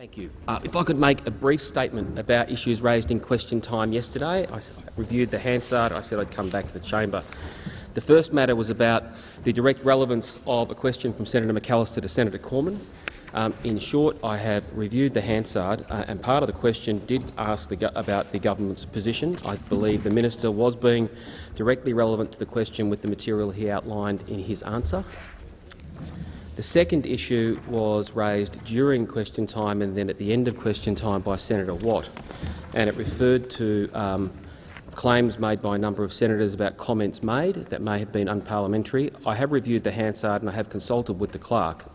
Thank you. Uh, if I could make a brief statement about issues raised in question time yesterday. I reviewed the Hansard. I said I'd come back to the chamber. The first matter was about the direct relevance of a question from Senator McAllister to Senator Cormann. Um, in short, I have reviewed the Hansard, uh, and part of the question did ask the about the government's position. I believe the minister was being directly relevant to the question with the material he outlined in his answer. The second issue was raised during question time and then at the end of question time by Senator Watt, and it referred to um, claims made by a number of senators about comments made that may have been unparliamentary. I have reviewed the Hansard and I have consulted with the clerk.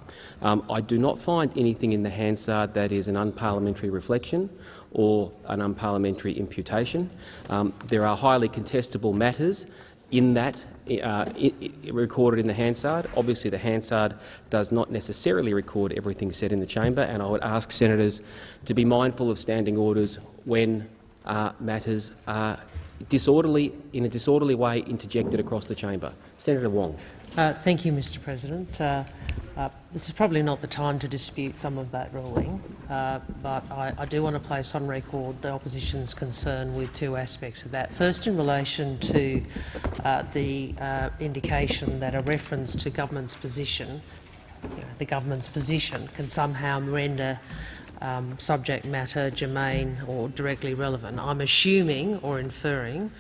Um, I do not find anything in the Hansard that is an unparliamentary reflection or an unparliamentary imputation. Um, there are highly contestable matters in that uh, recorded in the Hansard. Obviously, the Hansard does not necessarily record everything said in the chamber, and I would ask senators to be mindful of standing orders when uh, matters are disorderly, in a disorderly way interjected across the chamber. Senator Wong. Uh, thank you, Mr President. Uh, uh, this is probably not the time to dispute some of that ruling, uh, but I, I, do want to place on record the opposition's concern with two aspects of that. First, in relation to uh, the uh, indication that a reference to government's position, you know, the government's position, can somehow render um, subject matter germane or directly relevant. I'm assuming or inferring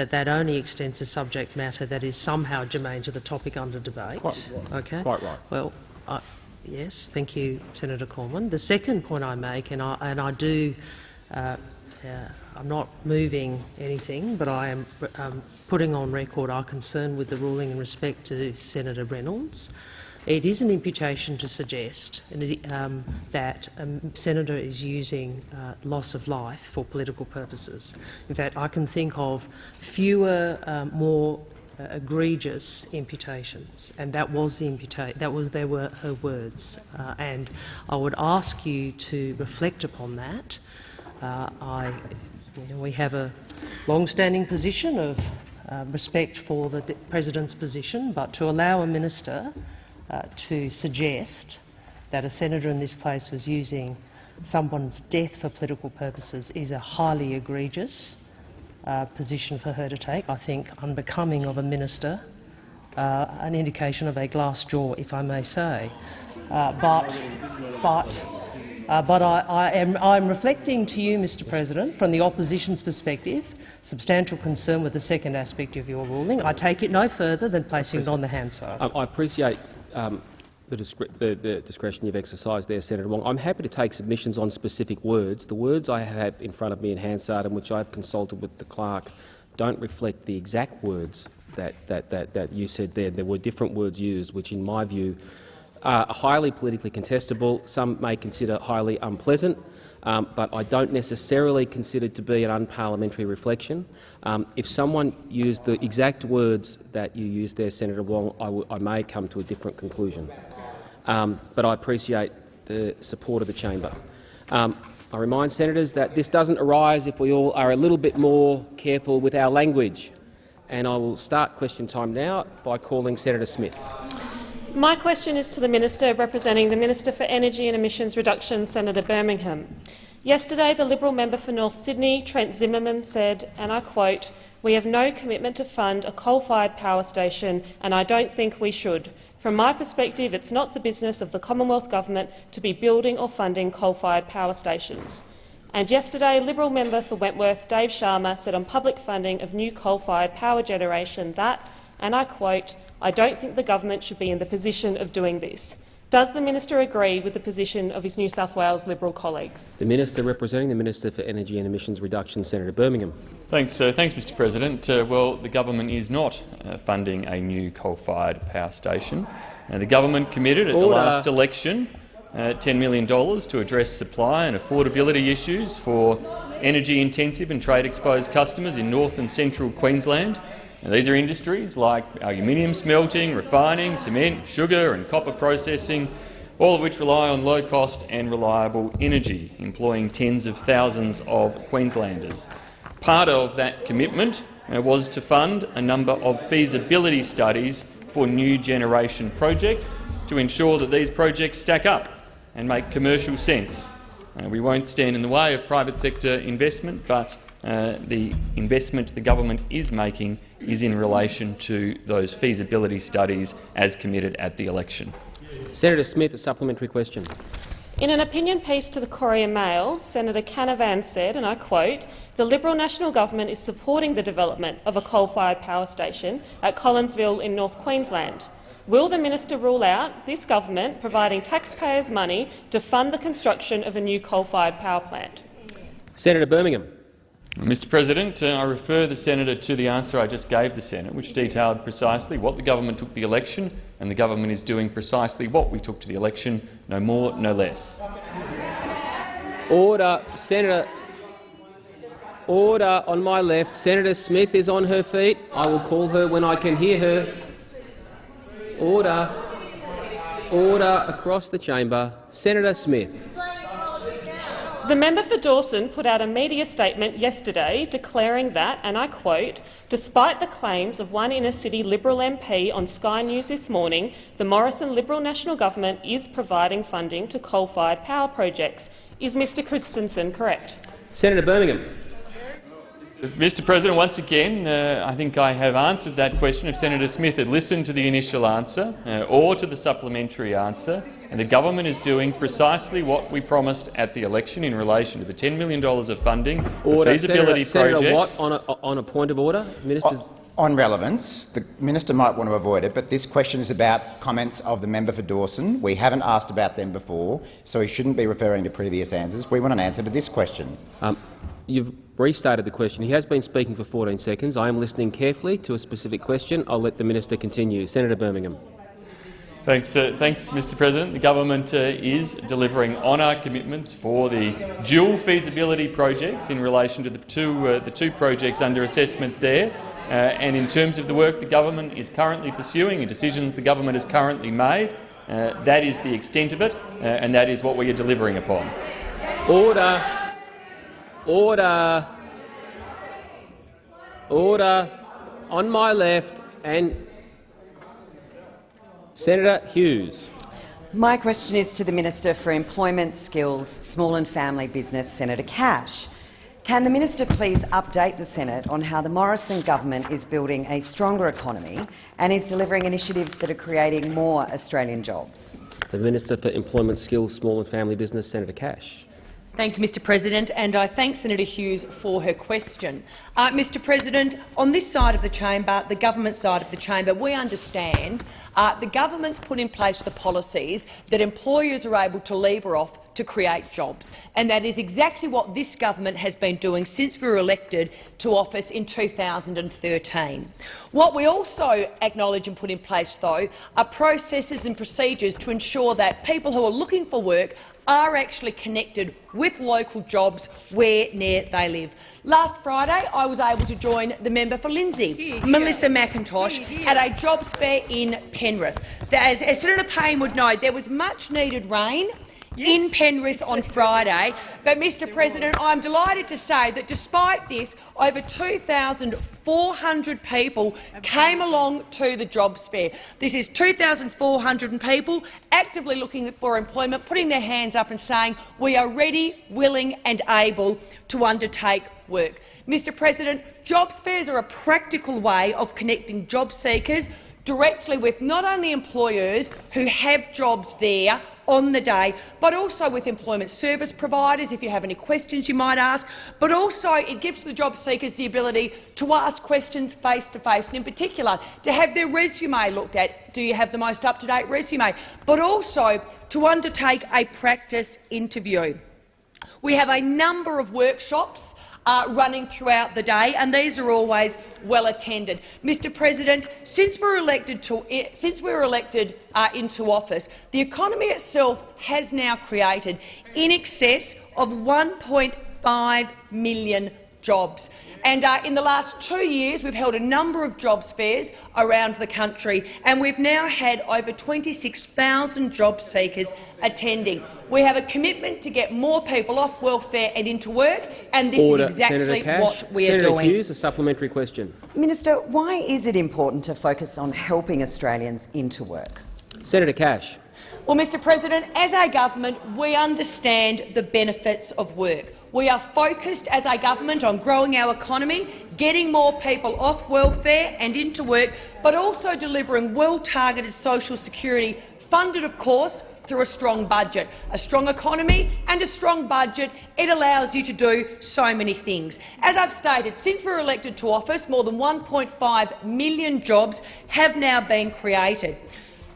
that that only extends to subject matter that is somehow germane to the topic under debate. Quite right. Okay. Quite right. Well, I, yes, thank you, Senator Cormann. The second point I make, and I, and I do, uh, uh, I'm not moving anything, but I am um, putting on record our concern with the ruling in respect to Senator Reynolds. It is an imputation to suggest um, that a senator is using uh, loss of life for political purposes. In fact, I can think of fewer, um, more uh, egregious imputations, and that was the. That was there were her words, uh, and I would ask you to reflect upon that. Uh, I, you know, we have a long-standing position of uh, respect for the president's position, but to allow a minister uh, to suggest that a senator in this place was using someone's death for political purposes is a highly egregious uh, position for her to take. I think unbecoming of a minister, uh, an indication of a glass jaw, if I may say. Uh, but, but, uh, but I, I am I'm reflecting to you, Mr. President, from the opposition's perspective, substantial concern with the second aspect of your ruling. I take it no further than placing it on the Hansard. I appreciate um, the, the, the, discretion you've exercised there, Senator Wong. I'm happy to take submissions on specific words. The words I have in front of me in Hansard and which I've consulted with the clerk don't reflect the exact words that, that, that, that you said there. There were different words used, which in my view are highly politically contestable. Some may consider highly unpleasant um, but I don't necessarily consider it to be an unparliamentary reflection. Um, if someone used the exact words that you used there, Senator Wong, I, I may come to a different conclusion. Um, but I appreciate the support of the chamber. Um, I remind senators that this doesn't arise if we all are a little bit more careful with our language. And I will start question time now by calling Senator Smith. My question is to the Minister representing the Minister for Energy and Emissions Reduction, Senator Birmingham. Yesterday, the Liberal member for North Sydney, Trent Zimmerman, said, and I quote, we have no commitment to fund a coal-fired power station, and I don't think we should. From my perspective, it's not the business of the Commonwealth Government to be building or funding coal-fired power stations. And yesterday, Liberal member for Wentworth, Dave Sharma, said on public funding of new coal-fired power generation that, and I quote, I don't think the government should be in the position of doing this. Does the minister agree with the position of his New South Wales Liberal colleagues? The minister representing the Minister for Energy and Emissions Reduction, Senator Birmingham. Thanks, uh, thanks, Mr. President. Uh, well, the government is not uh, funding a new coal-fired power station. Uh, the government committed at Order. the last election uh, $10 million to address supply and affordability issues for energy-intensive and trade-exposed customers in north and central Queensland. Now, these are industries like aluminium smelting, refining, cement, sugar and copper processing, all of which rely on low-cost and reliable energy, employing tens of thousands of Queenslanders. Part of that commitment uh, was to fund a number of feasibility studies for new generation projects to ensure that these projects stack up and make commercial sense. Uh, we won't stand in the way of private sector investment, but uh, the investment the government is making is in relation to those feasibility studies as committed at the election. Senator Smith, a supplementary question. In an opinion piece to the Courier Mail, Senator Canavan said, and I quote, the Liberal National Government is supporting the development of a coal-fired power station at Collinsville in North Queensland. Will the minister rule out this government providing taxpayers' money to fund the construction of a new coal-fired power plant? Senator Birmingham. Mr President, uh, I refer the senator to the answer I just gave the Senate, which detailed precisely what the government took the election, and the government is doing precisely what we took to the election, no more, no less. Order, Senator. Order on my left. Senator Smith is on her feet. I will call her when I can hear her. Order. Order across the chamber. Senator Smith. The member for Dawson put out a media statement yesterday declaring that, and I quote, despite the claims of one inner-city Liberal MP on Sky News this morning, the Morrison Liberal National Government is providing funding to coal-fired power projects. Is Mr Christensen correct? Senator Birmingham. Mr President, once again, uh, I think I have answered that question. If Senator Smith had listened to the initial answer uh, or to the supplementary answer, and the government is doing precisely what we promised at the election in relation to the $10 million of funding for feasibility Senator, projects. Senator Watt, on a, on a point of order. Ministers. On relevance, the minister might want to avoid it, but this question is about comments of the member for Dawson. We haven't asked about them before, so he shouldn't be referring to previous answers. We want an answer to this question. Um, you've restarted the question. He has been speaking for 14 seconds. I am listening carefully to a specific question. I'll let the minister continue. Senator Birmingham. Thanks, uh, thanks, Mr. President. The government uh, is delivering on our commitments for the dual feasibility projects in relation to the two, uh, the two projects under assessment there. Uh, and in terms of the work the government is currently pursuing, a decision the government has currently made, uh, that is the extent of it, uh, and that is what we are delivering upon. Order. Order. Order. On my left and Senator Hughes. My question is to the Minister for Employment, Skills, Small and Family Business, Senator Cash. Can the minister please update the Senate on how the Morrison government is building a stronger economy and is delivering initiatives that are creating more Australian jobs? The Minister for Employment, Skills, Small and Family Business, Senator Cash. Thank you, Mr President, and I thank Senator Hughes for her question. Uh, Mr President, on this side of the chamber, the government side of the chamber, we understand uh, the government's put in place the policies that employers are able to lever off to create jobs. And that is exactly what this government has been doing since we were elected to office in 2013. What we also acknowledge and put in place, though, are processes and procedures to ensure that people who are looking for work are actually connected with local jobs where near they live. Last Friday, I was able to join the member for Lindsay, Melissa McIntosh, at a jobs fair in Penrith. As, as Senator Payne would know, there was much needed rain in Penrith on Friday. But, Mr President, I'm delighted to say that despite this, over 2,400 people came along to the jobs fair. This is 2,400 people actively looking for employment, putting their hands up and saying we are ready, willing and able to undertake work. Mr President, jobs fairs are a practical way of connecting job seekers directly with not only employers who have jobs there on the day, but also with employment service providers, if you have any questions you might ask. But also it gives the job seekers the ability to ask questions face-to-face, -face, and in particular to have their resume looked at. Do you have the most up-to-date resume? But also to undertake a practice interview. We have a number of workshops uh, running throughout the day, and these are always well attended. Mr. President, since we were elected, to, since we were elected uh, into office, the economy itself has now created in excess of 1.5 million jobs. And uh, in the last two years, we've held a number of jobs fairs around the country, and we've now had over 26,000 job seekers attending. We have a commitment to get more people off welfare and into work, and this Order. is exactly what we Senator are doing. Hughes, a supplementary question. Minister, why is it important to focus on helping Australians into work? Senator Cash. Well, Mr President, as a government, we understand the benefits of work. We are focused as a government on growing our economy, getting more people off welfare and into work, but also delivering well-targeted social security, funded, of course, through a strong budget. A strong economy and a strong budget, it allows you to do so many things. As I've stated, since we were elected to office, more than 1.5 million jobs have now been created.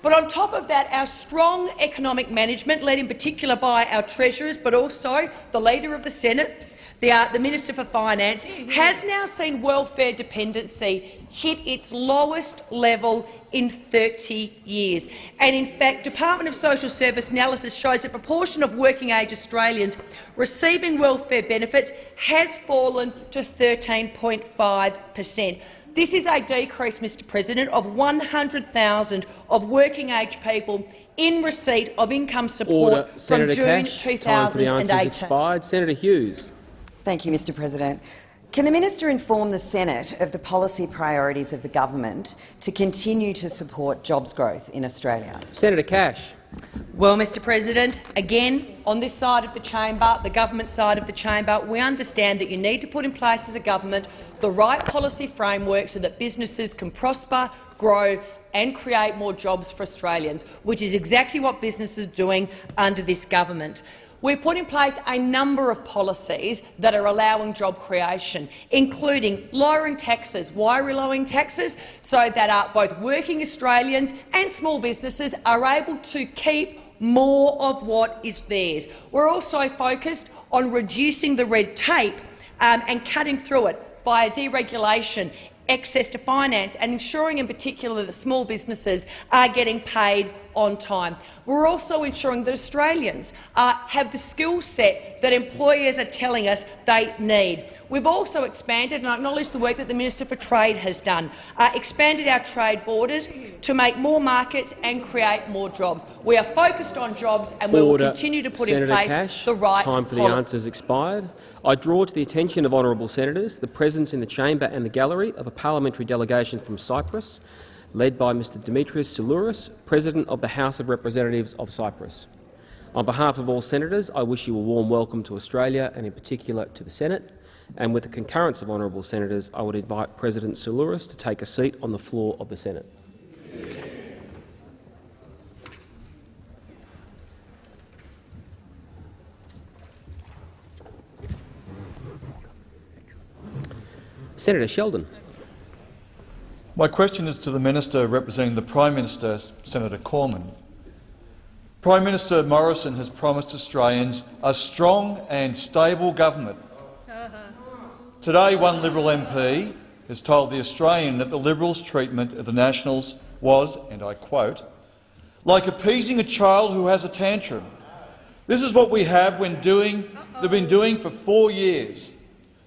But on top of that, our strong economic management, led in particular by our treasurers, but also the Leader of the Senate, the, uh, the Minister for Finance, has now seen welfare dependency hit its lowest level in 30 years. And in fact, Department of Social Service analysis shows the proportion of working-age Australians receiving welfare benefits has fallen to 13.5 per cent. This is a decrease, Mr President, of 100,000 of working-age people in receipt of income support Order. from Senator June Cash, 2018. time for the expired. Senator Hughes. Thank you, Mr President. Can the minister inform the Senate of the policy priorities of the government to continue to support jobs growth in Australia? Senator Cash. Well, Mr President, again, on this side of the chamber, the government side of the chamber, we understand that you need to put in place as a government the right policy framework so that businesses can prosper, grow and create more jobs for Australians, which is exactly what businesses are doing under this government. We've put in place a number of policies that are allowing job creation, including lowering taxes. Why are we lowering taxes? So that uh, both working Australians and small businesses are able to keep more of what is theirs. We're also focused on reducing the red tape um, and cutting through it via deregulation, access to finance and ensuring in particular that small businesses are getting paid on time. We're also ensuring that Australians uh, have the skill set that employers are telling us they need. We've also expanded, and I acknowledge the work that the Minister for Trade has done, uh, expanded our trade borders to make more markets and create more jobs. We are focused on jobs and we will continue to put Senator in place Cash, the right Time for the answers expired. I draw to the attention of honourable senators the presence in the chamber and the gallery of a parliamentary delegation from Cyprus, led by Mr Dimitris Syllouris, President of the House of Representatives of Cyprus. On behalf of all senators, I wish you a warm welcome to Australia and in particular to the Senate. And with the concurrence of honourable senators, I would invite President Syllouris to take a seat on the floor of the Senate. Senator Sheldon. My question is to the Minister representing the Prime Minister, Senator Cormann. Prime Minister Morrison has promised Australians a strong and stable government. Today, one Liberal MP has told The Australian that the Liberals' treatment of the Nationals was, and I quote, like appeasing a child who has a tantrum. This is what we have when doing, they've been doing for four years.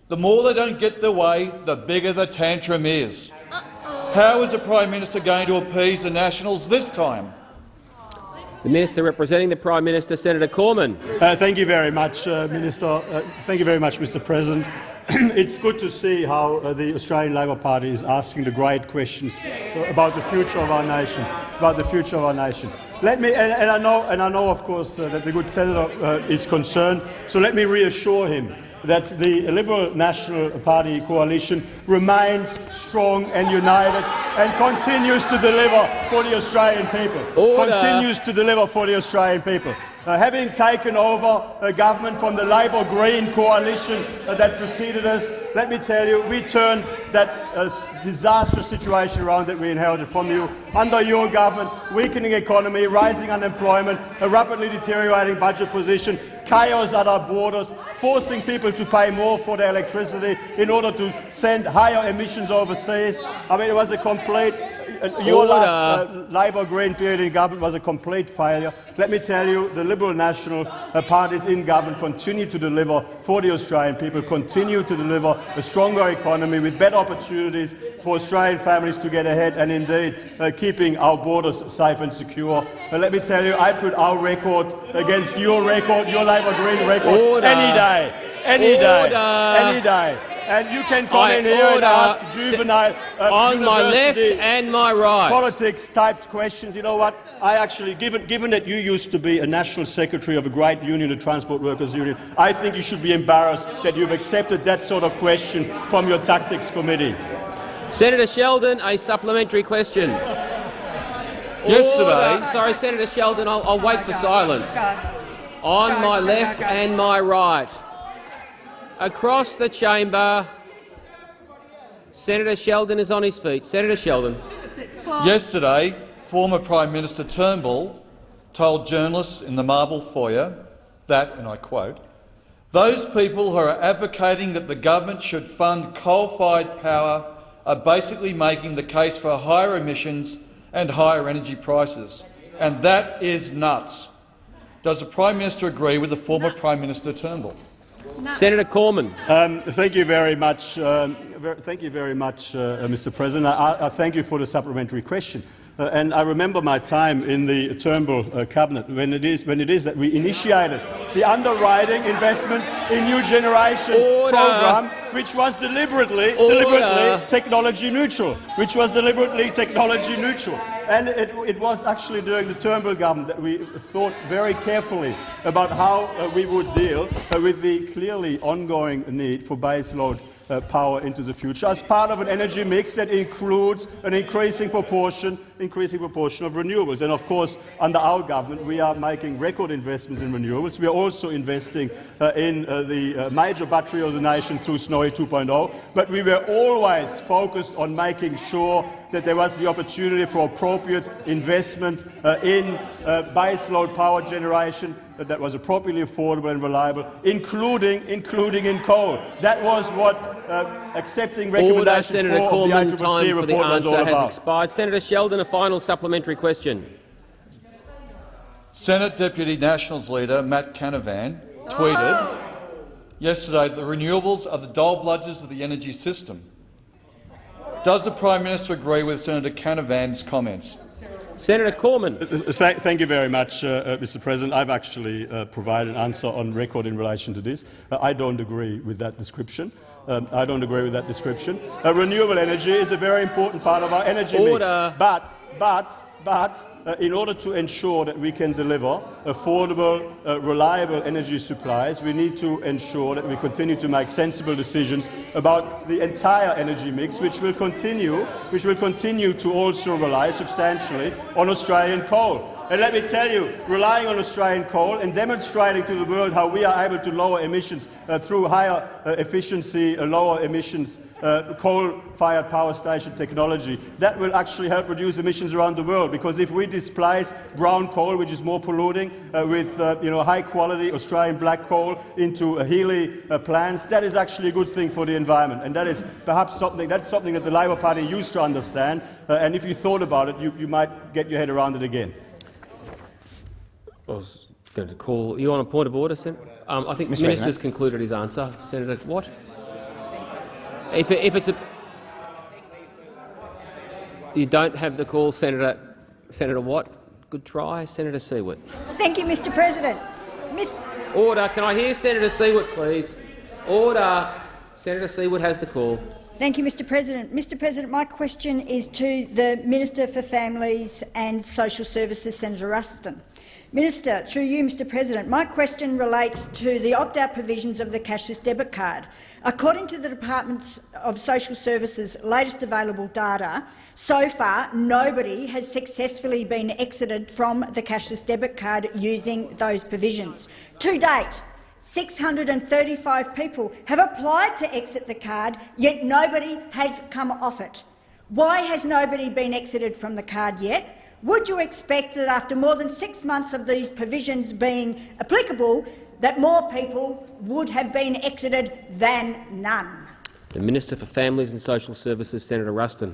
The more they don't get their way, the bigger the tantrum is. How is the Prime Minister going to appease the Nationals this time? The Minister representing the Prime Minister, Senator Cormann. Uh, thank you very much, uh, Minister. Uh, thank you very much, Mr. President. it's good to see how uh, the Australian Labor Party is asking the great questions about the future of our nation. About the future of our nation. Let me, and, and I know, and I know, of course, uh, that the good senator uh, is concerned. So let me reassure him that the Liberal National Party coalition remains strong and united and continues to deliver for the Australian people. Order. Continues to deliver for the Australian people. Uh, having taken over a government from the Labor Green coalition uh, that preceded us, let me tell you, we turned that uh, disastrous situation around that we inherited from you. Under your government, weakening economy, rising unemployment, a rapidly deteriorating budget position, chaos at our borders, forcing people to pay more for their electricity in order to send higher emissions overseas. I mean, it was a complete uh, your last uh, Labor Green period in government was a complete failure. Let me tell you, the Liberal National uh, parties in government continue to deliver for the Australian people, continue to deliver a stronger economy with better opportunities for Australian families to get ahead and indeed uh, keeping our borders safe and secure. Uh, let me tell you, I put our record against your record, your Labor Green record, Order. any day, any Order. day, any day. And you can come I in here and ask juvenile uh, on my left university and my right. politics typed questions. You know what? I actually, given, given that you used to be a national secretary of a great union, the Transport Workers Union, I think you should be embarrassed that you've accepted that sort of question from your tactics committee. Senator Sheldon, a supplementary question. Yesterday- Order. Sorry, Senator Sheldon, I'll, I'll wait for silence. On my left and my right. Across the chamber. Senator Sheldon is on his feet. Senator Sheldon. Yesterday, former Prime Minister Turnbull told journalists in the Marble foyer that, and I quote, those people who are advocating that the government should fund coal-fired power are basically making the case for higher emissions and higher energy prices, and that is nuts. Does the Prime Minister agree with the former Prime Minister Turnbull? Senator Cormann. Um, thank you very much. Um, thank you very much, uh, uh, Mr. President. I, I thank you for the supplementary question. Uh, and I remember my time in the Turnbull uh, cabinet when it, is, when it is that we initiated the underwriting investment in new generation Order. program, which was deliberately, deliberately technology neutral, which was deliberately technology neutral. And it, it was actually during the Turnbull government that we thought very carefully about how uh, we would deal uh, with the clearly ongoing need for baseload uh, power into the future as part of an energy mix that includes an increasing proportion, increasing proportion of renewables. And of course, under our government, we are making record investments in renewables. We are also investing uh, in uh, the uh, major battery of the nation through Snowy 2.0. But we were always focused on making sure that there was the opportunity for appropriate investment uh, in uh, baseload power generation uh, that was appropriately affordable and reliable, including, including in coal. That was what uh, accepting Order, recommendation Senator four of the. ACCC Time for answer has about. expired. Senator Sheldon, a final supplementary question. Senate Deputy Nationals leader Matt Canavan tweeted yesterday that the renewables are the dole bludgers of the energy system. Does the Prime Minister agree with Senator Canavan's comments? Senator Cormann. Th thank you very much, uh, uh, Mr. President. I've actually uh, provided an answer on record in relation to this. Uh, I don't agree with that description. Um, I don't agree with that description. Uh, renewable energy is a very important part of our energy Order. mix. But, but, but, uh, in order to ensure that we can deliver affordable, uh, reliable energy supplies, we need to ensure that we continue to make sensible decisions about the entire energy mix, which will continue, which will continue to also rely substantially on Australian coal. And let me tell you, relying on Australian coal and demonstrating to the world how we are able to lower emissions uh, through higher uh, efficiency, uh, lower emissions, uh, coal-fired power station technology, that will actually help reduce emissions around the world. Because if we displace brown coal, which is more polluting, uh, with uh, you know, high-quality Australian black coal into HELE plants, that is actually a good thing for the environment. And that is perhaps something, that's something that the Labor Party used to understand. And if you thought about it, you, you might get your head around it again. I was going to call you on a point of order, Senator. Um, I think the Mr. minister's President. concluded his answer. Senator Watt. If, if it's a, you don't have the call, Senator Senator Watt. Good try, Senator Siewert. Thank you, Mr President. Mis Order. Can I hear Senator Siewert, please? Order. Senator Siewert has the call. Thank you, Mr President. Mr President, my question is to the Minister for Families and Social Services, Senator Ruston. Minister, through you, Mr President, my question relates to the opt-out provisions of the cashless debit card. According to the Department of Social Services' latest available data, so far nobody has successfully been exited from the cashless debit card using those provisions. To date, 635 people have applied to exit the card, yet nobody has come off it. Why has nobody been exited from the card yet? Would you expect that after more than six months of these provisions being applicable, that more people would have been exited than none? The Minister for Families and Social Services, Senator Ruston.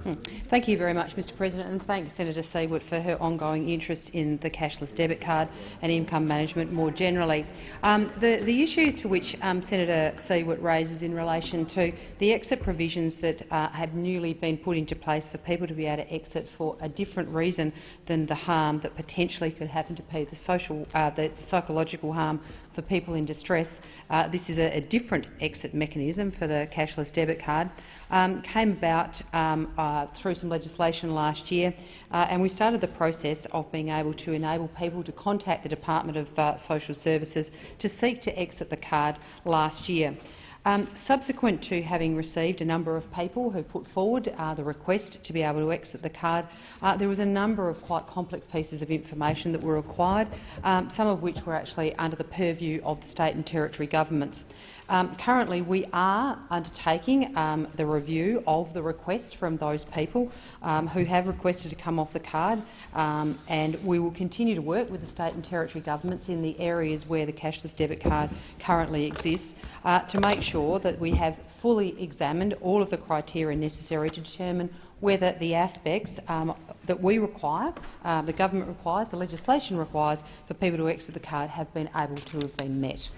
Thank you very much, Mr President, and thank Senator Siewert for her ongoing interest in the cashless debit card and income management more generally. Um, the, the issue to which um, Senator Siewert raises in relation to the exit provisions that uh, have newly been put into place for people to be able to exit for a different reason than the harm that potentially could happen to people, the social, uh, the, the psychological harm for people in distress. Uh, this is a, a, different exit mechanism for the cashless debit card. Um, came about um, uh, through some legislation last year, uh, and we started the process of being able to enable people to contact the Department of uh, Social Services to seek to exit the card last year. Um, subsequent to having received a number of people who put forward uh, the request to be able to exit the card, uh, there was a number of quite complex pieces of information that were required, um, some of which were actually under the purview of the state and territory governments. Um, currently, we are undertaking um, the review of the requests from those people um, who have requested to come off the card, um, and we will continue to work with the state and territory governments in the areas where the cashless debit card currently exists uh, to make sure that we have fully examined all of the criteria necessary to determine whether the aspects um, that we require, uh, the government requires, the legislation requires for people to exit the card have been able to have been met.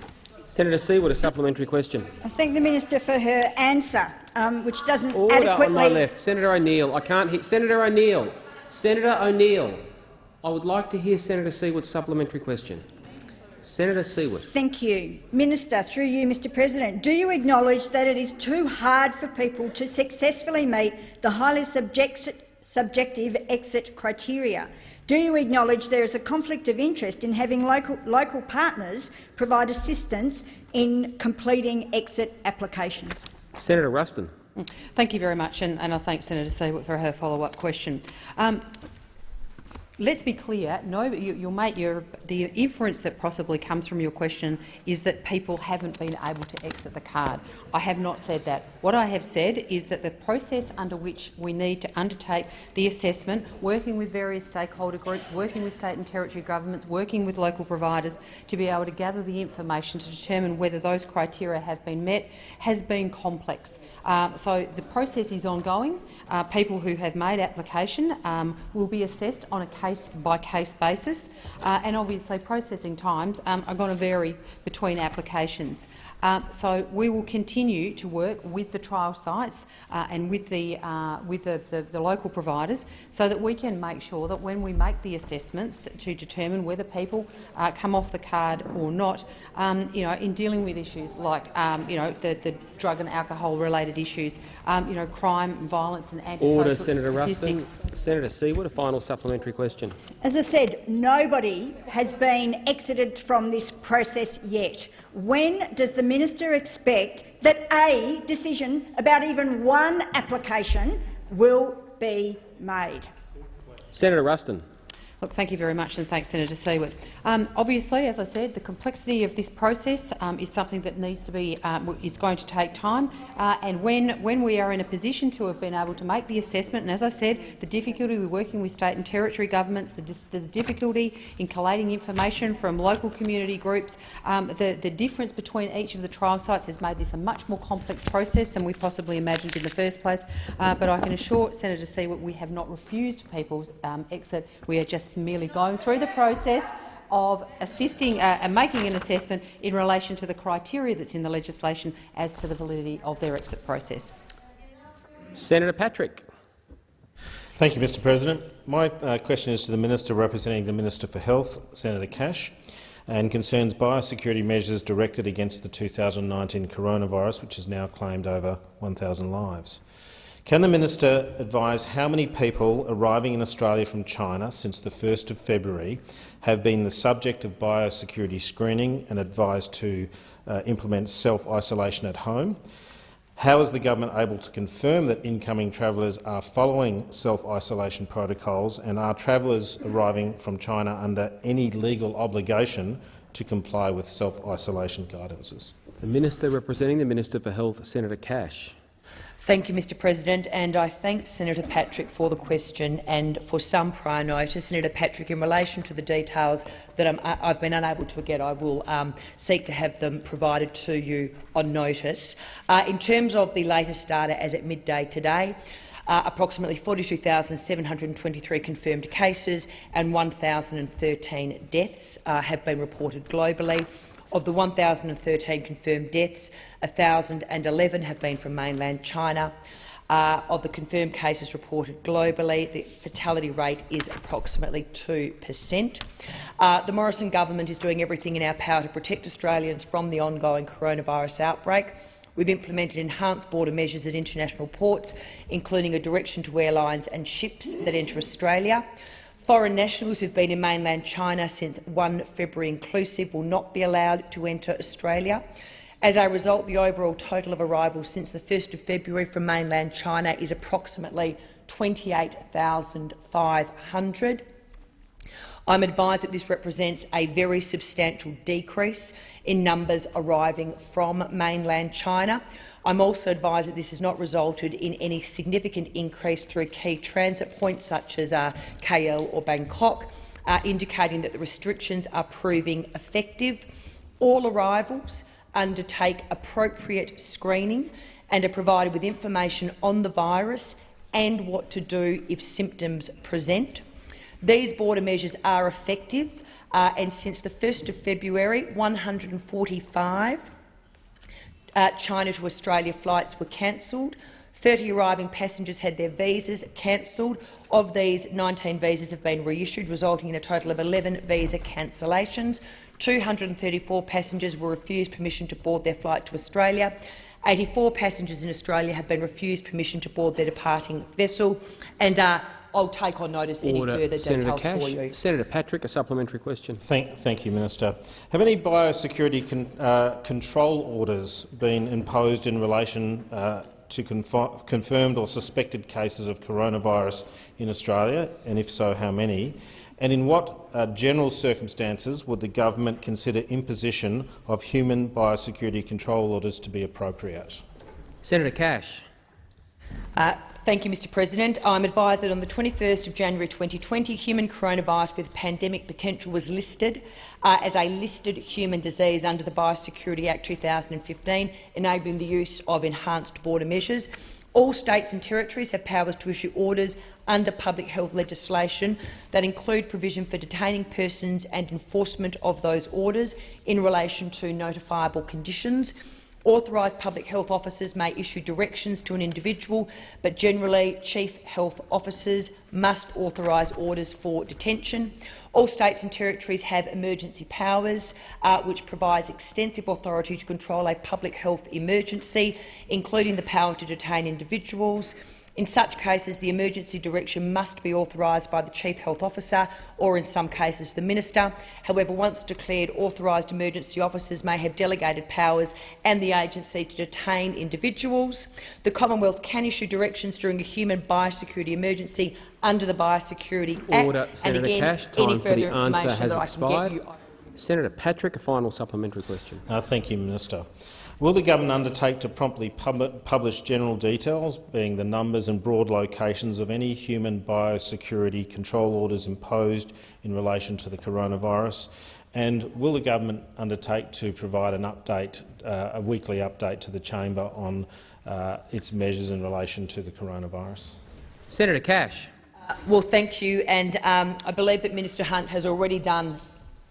Senator Siewert, a supplementary question. I thank the minister for her answer, um, which doesn't Order adequately. on my left, Senator O'Neill. I can't hear Senator O'Neill. Senator O'Neill. I would like to hear Senator Siewert's supplementary question. Senator Siewert. Thank you. Minister, through you, Mr President, do you acknowledge that it is too hard for people to successfully meet the highly subject subjective exit criteria do you acknowledge there is a conflict of interest in having local, local partners provide assistance in completing exit applications? Senator Ruston. Thank you very much, and, and I thank Senator Siewert for her follow-up question. Um, let's be clear, no, you, make your, the inference that possibly comes from your question is that people haven't been able to exit the card. I have not said that. What I have said is that the process under which we need to undertake the assessment, working with various stakeholder groups, working with state and territory governments, working with local providers to be able to gather the information to determine whether those criteria have been met, has been complex. Um, so the process is ongoing. Uh, people who have made application um, will be assessed on a case-by-case basis, uh, and obviously processing times um, are going to vary between applications. Um, so we will continue to work with the trial sites uh, and with, the, uh, with the, the, the, local providers so that we can make sure that when we make the assessments to determine whether people uh, come off the card or not, um, you know, in dealing with issues like um, you know, the, the drug and alcohol related issues, um, you know, crime, violence and antisocial Order, Senator statistics. Ruston. Senator Siewert, a final supplementary question. As I said, nobody has been exited from this process yet. When does the minister expect that a decision about even one application will be made? Senator Ruston. Look, thank you very much, and thanks, Senator Siewert. Um, obviously, as I said, the complexity of this process um, is something that needs to be um, is going to take time. Uh, and when when we are in a position to have been able to make the assessment, and as I said, the difficulty with working with state and territory governments, the, the difficulty in collating information from local community groups, um, the the difference between each of the trial sites has made this a much more complex process than we possibly imagined in the first place. Uh, but I can assure Senator Siewert we have not refused people's um, exit. We are just merely going through the process of assisting uh, and making an assessment in relation to the criteria that's in the legislation as to the validity of their exit process. Senator Patrick. Thank you, Mr President. My uh, question is to the Minister representing the Minister for Health, Senator Cash, and concerns biosecurity measures directed against the 2019 coronavirus, which has now claimed over 1,000 lives. Can the minister advise how many people arriving in Australia from China since the 1st of February have been the subject of biosecurity screening and advised to uh, implement self-isolation at home? How is the government able to confirm that incoming travellers are following self-isolation protocols and are travellers arriving from China under any legal obligation to comply with self-isolation guidances? The Minister representing the Minister for Health, Senator Cash. Thank you, Mr President, and I thank Senator Patrick for the question and for some prior notice. Senator Patrick, in relation to the details that i have been unable to get, I will um, seek to have them provided to you on notice. Uh, in terms of the latest data as at midday today, uh, approximately 42,723 confirmed cases and 1,013 deaths uh, have been reported globally. Of the 1,013 confirmed deaths, 1,011 have been from mainland China. uh, of the confirmed cases reported globally. The fatality rate is approximately 2 per cent. Uh, the Morrison government is doing everything in our power to protect Australians from the ongoing coronavirus outbreak. We've implemented enhanced border measures at international ports, including a direction to airlines and ships that enter Australia. Foreign nationals who have been in mainland China since 1 February inclusive will not be allowed to enter Australia. As a result, the overall total of arrivals since 1 February from mainland China is approximately 28,500. I'm advised that this represents a very substantial decrease in numbers arriving from mainland China. I'm also advised that this has not resulted in any significant increase through key transit points such as uh, KL or Bangkok, uh, indicating that the restrictions are proving effective. All arrivals undertake appropriate screening and are provided with information on the virus and what to do if symptoms present. These border measures are effective, uh, and since the 1st of February, 145 uh, China to Australia flights were cancelled. 30 arriving passengers had their visas cancelled. Of these, 19 visas have been reissued, resulting in a total of 11 visa cancellations. 234 passengers were refused permission to board their flight to Australia. 84 passengers in Australia have been refused permission to board their departing vessel. And uh, I'll take on notice any Order. further Senator details Cash. for you. Senator Patrick, a supplementary question. Thank, thank you, Minister. Have any biosecurity con, uh, control orders been imposed in relation uh, to confirmed or suspected cases of coronavirus in Australia, and if so, how many? And in what uh, general circumstances would the government consider imposition of human biosecurity control orders to be appropriate? Senator Cash. Uh, Thank you, Mr President. I'm advised that on the 21st of January 2020, human coronavirus with pandemic potential was listed uh, as a listed human disease under the Biosecurity Act 2015, enabling the use of enhanced border measures. All states and territories have powers to issue orders under public health legislation that include provision for detaining persons and enforcement of those orders in relation to notifiable conditions. Authorised public health officers may issue directions to an individual, but generally chief health officers must authorise orders for detention. All states and territories have emergency powers, uh, which provides extensive authority to control a public health emergency, including the power to detain individuals, in such cases, the emergency direction must be authorised by the Chief Health Officer or, in some cases, the Minister. However, once declared, authorised emergency officers may have delegated powers and the agency to detain individuals. The Commonwealth can issue directions during a human biosecurity emergency under the Biosecurity Order. Act. Senator and again, Cash, time any for further the answer has that expired. Senator Patrick, a final supplementary question. Uh, thank you, Minister. Will the government undertake to promptly pub publish general details, being the numbers and broad locations of any human biosecurity control orders imposed in relation to the coronavirus? And will the government undertake to provide an update, uh, a weekly update to the chamber on uh, its measures in relation to the coronavirus? Senator Cash. Uh, well, thank you. And um, I believe that Minister Hunt has already done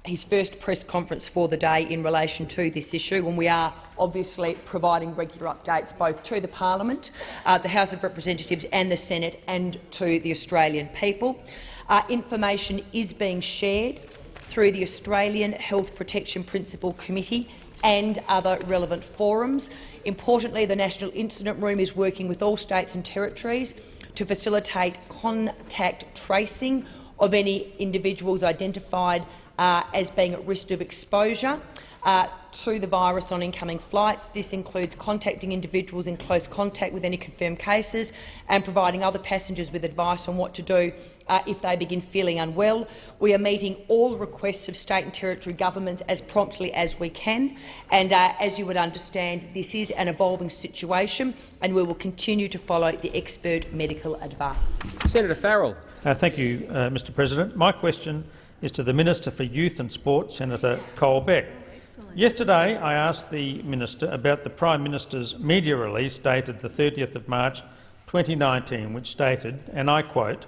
his first press conference for the day in relation to this issue, and we are obviously providing regular updates both to the Parliament, uh, the House of Representatives and the Senate and to the Australian people. Uh, information is being shared through the Australian Health Protection Principal Committee and other relevant forums. Importantly, the National Incident Room is working with all states and territories to facilitate contact tracing of any individuals identified uh, as being at risk of exposure uh, to the virus on incoming flights. This includes contacting individuals in close contact with any confirmed cases and providing other passengers with advice on what to do uh, if they begin feeling unwell. We are meeting all requests of state and territory governments as promptly as we can. And uh, as you would understand, this is an evolving situation, and we will continue to follow the expert medical advice. Senator Farrell. Uh, thank you, uh, Mr President. My question is to the Minister for Youth and Sport, Senator Colbeck. Yesterday, I asked the minister about the Prime Minister's media release dated the 30th of March 2019, which stated, and I quote,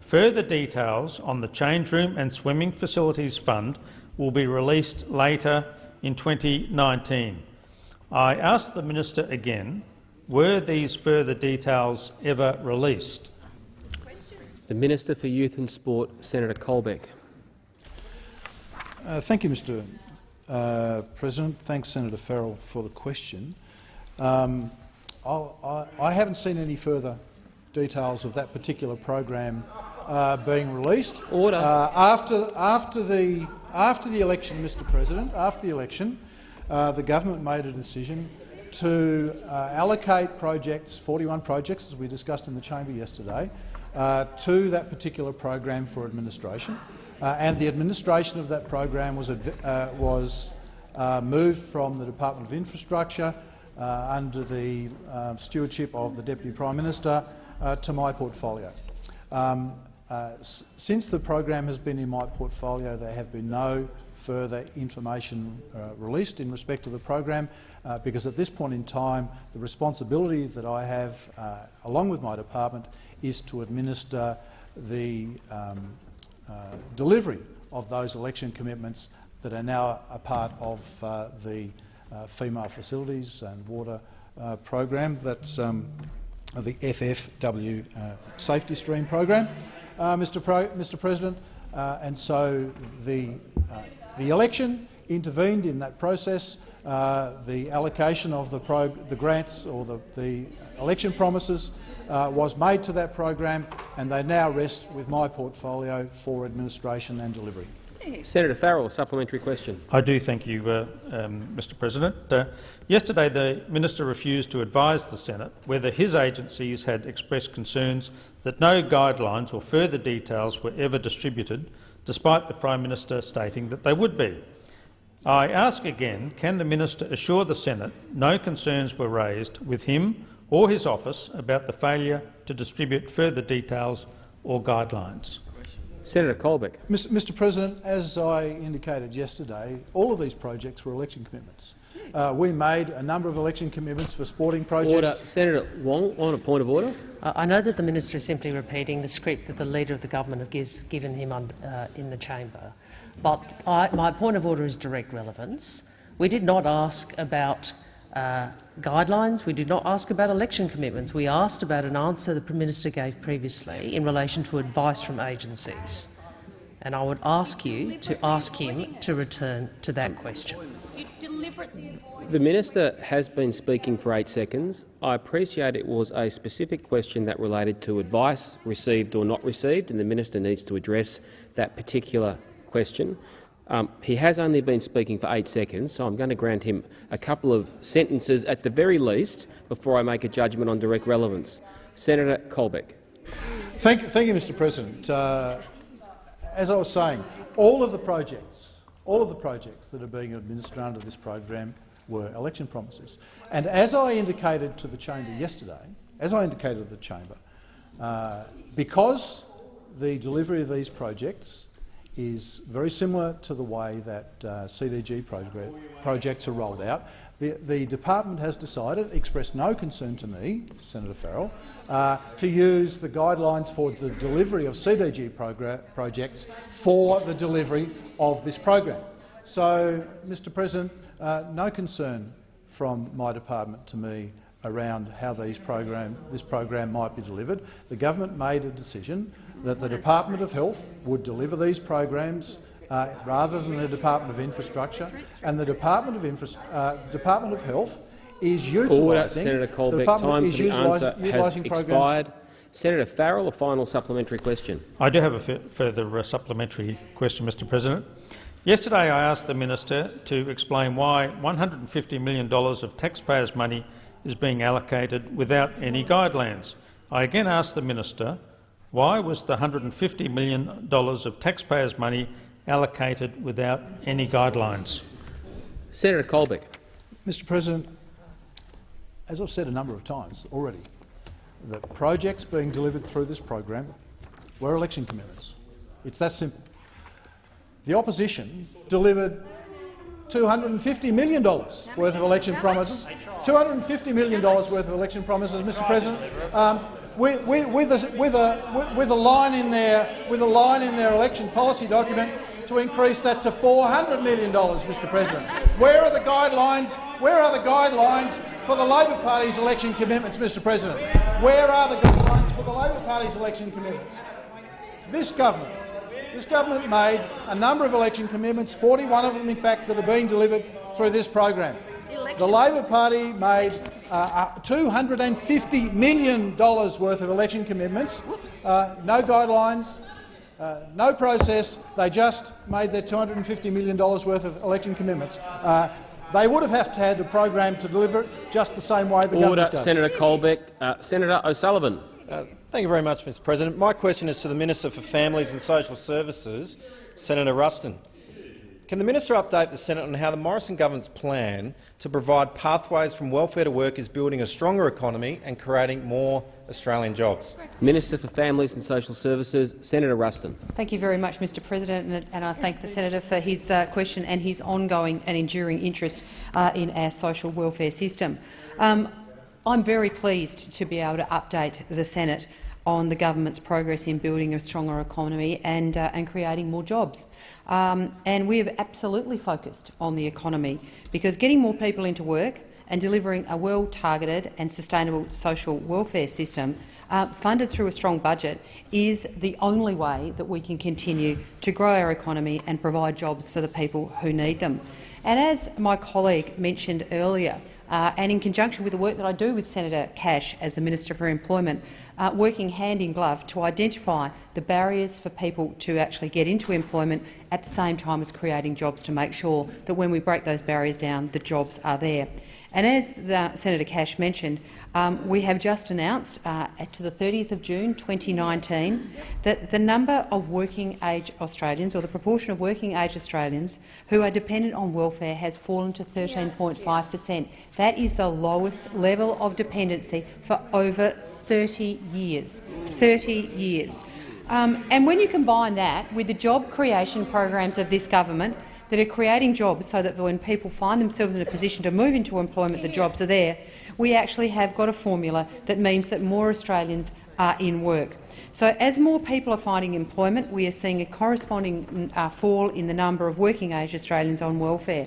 further details on the Change Room and Swimming Facilities Fund will be released later in 2019. I asked the minister again, Were these further details ever released? The Minister for Youth and Sport, Senator Colbeck. Uh, thank you, Mr uh, President. Thanks, Senator Farrell, for the question. Um, I, I haven't seen any further details of that particular program uh, being released. Order. Uh, after, after, the, after the election, Mr President, after the election, uh, the government made a decision to uh, allocate projects, 41 projects, as we discussed in the chamber yesterday, uh, to that particular program for administration. Uh, and the administration of that program was, uh, was uh, moved from the Department of Infrastructure uh, under the uh, stewardship of the Deputy Prime Minister to my portfolio. Um, since the program has been in my portfolio, there have been no further information released in respect to the program, because at this point in time, the responsibility that I have, along with my department, is to administer the um, uh, delivery of those election commitments that are now a part of uh, the uh, female facilities and water uh, program. That's um, the FFW uh, safety stream program, uh, Mr. Pro Mr. President. and so the, the election intervened in that process. the allocation of the, the grants or the, the election promises uh, was made to that program, and they now rest with my portfolio for administration and delivery. Senator Farrell, a supplementary question. I do thank you, uh, um, Mr President. Uh, yesterday the minister refused to advise the Senate whether his agencies had expressed concerns that no guidelines or further details were ever distributed, despite the Prime Minister stating that they would be. I ask again, can the minister assure the Senate no concerns were raised with him or his office about the failure to distribute further details or guidelines. Senator Colbeck. Mr President, as I indicated yesterday, all of these projects were election commitments. Uh, we made a number of election commitments for sporting projects. Order. Senator Wong, on a point of order. I know that the minister is simply repeating the script that the Leader of the Government has given him on, uh, in the chamber. But I, my point of order is direct relevance. We did not ask about uh, guidelines. We did not ask about election commitments. We asked about an answer the Prime Minister gave previously in relation to advice from agencies. And I would ask you to ask him to return to that question. The minister has been speaking for eight seconds. I appreciate it was a specific question that related to advice received or not received, and the minister needs to address that particular question. Um, he has only been speaking for eight seconds, so I'm going to grant him a couple of sentences at the very least before I make a judgment on direct relevance. Senator Colbeck. Thank, thank you, Mr President. Uh, as I was saying, all of the projects, all of the projects that are being administered under this program were election promises. And as I indicated to the chamber yesterday, as I indicated to the chamber, uh, because the delivery of these projects is very similar to the way that uh, CDG projects are rolled out. The, the, department has decided, expressed no concern to me, Senator Farrell, uh, to use the guidelines for the delivery of CDG projects for the delivery of this program. So, Mr President, uh, no concern from my department to me around how these program, this program might be delivered. The government made a decision that the Department of Health would deliver these programs uh, rather than the Department of Infrastructure, and the Department of, Infra uh, Department of Health is utilising. Order, Senator Colbeck. Time for the answer has expired. Senator Farrell, a final supplementary question. I do have a further uh, supplementary question, Mr. President. Yesterday, I asked the minister to explain why $150 million of taxpayers' money is being allocated without any guidelines. I again asked the minister why was the $150 million of taxpayers' money allocated without any guidelines? Senator Colbeck. Mr President, as I've said a number of times already, the projects being delivered through this program were election commitments. It's that simple. The opposition delivered $250 million worth of election promises. $250 million worth of election promises, Mr President. Um, with, with, with, a, with, a, with a line in their with a line in their election policy document to increase that to $400 million, Mr President. Where are the guidelines? Where are the guidelines for the Labor Party's election commitments, Mr President? Where are the guidelines for the Labor Party's election commitments? This government, this government made a number of election commitments, 41 of them, in fact, that are being delivered through this program. The Labor Party made uh, $250 million worth of election commitments, uh, no guidelines, uh, no process. They just made their $250 million worth of election commitments. Uh, they would have had to have a program to deliver it just the same way the Order, government does. Senator Colbeck. Uh, Senator O'Sullivan. Uh, thank you very much, Mr President. My question is to the Minister for Families and Social Services, Senator Ruston. Can the minister update the Senate on how the Morrison government's plan to provide pathways from welfare to work is building a stronger economy and creating more Australian jobs? Minister for Families and Social Services, Senator Ruston. Thank you very much, Mr President, and I thank the senator for his uh, question and his ongoing and enduring interest uh, in our social welfare system. Um, I'm very pleased to be able to update the Senate on the government's progress in building a stronger economy and, uh, and creating more jobs. Um, and we have absolutely focused on the economy because getting more people into work and delivering a well-targeted and sustainable social welfare system uh, funded through a strong budget is the only way that we can continue to grow our economy and provide jobs for the people who need them. And as my colleague mentioned earlier, uh, and in conjunction with the work that I do with Senator Cash as the Minister for Employment, uh, working hand in glove to identify the barriers for people to actually get into employment at the same time as creating jobs to make sure that when we break those barriers down, the jobs are there. And as the, Senator Cash mentioned, um, we have just announced uh, to the 30th of June 2019 that the number of working-age Australians, or the proportion of working-age Australians who are dependent on welfare, has fallen to 13.5 per cent. That is the lowest level of dependency for over 30 years. 30 years. Um, and when you combine that with the job creation programs of this government, that are creating jobs so that when people find themselves in a position to move into employment, the jobs are there, we actually have got a formula that means that more Australians are in work. So as more people are finding employment, we are seeing a corresponding uh, fall in the number of working-age Australians on welfare.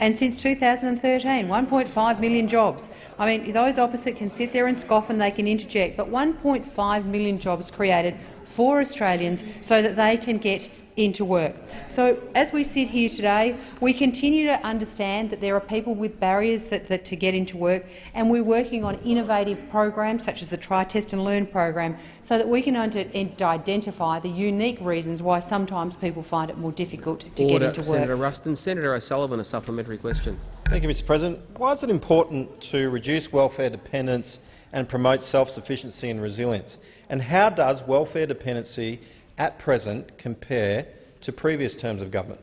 And since 2013, 1.5 million jobs. I mean, those opposite can sit there and scoff and they can interject, but 1.5 million jobs created for Australians so that they can get into work. So as we sit here today, we continue to understand that there are people with barriers that, that to get into work, and we're working on innovative programs such as the Try, Test and Learn program so that we can identify the unique reasons why sometimes people find it more difficult to Order. get into work. Senator Ruston. Senator O'Sullivan, a supplementary question. Thank you, Mr President. Why is it important to reduce welfare dependence and promote self-sufficiency and resilience? And how does welfare dependency at present compare to previous terms of government?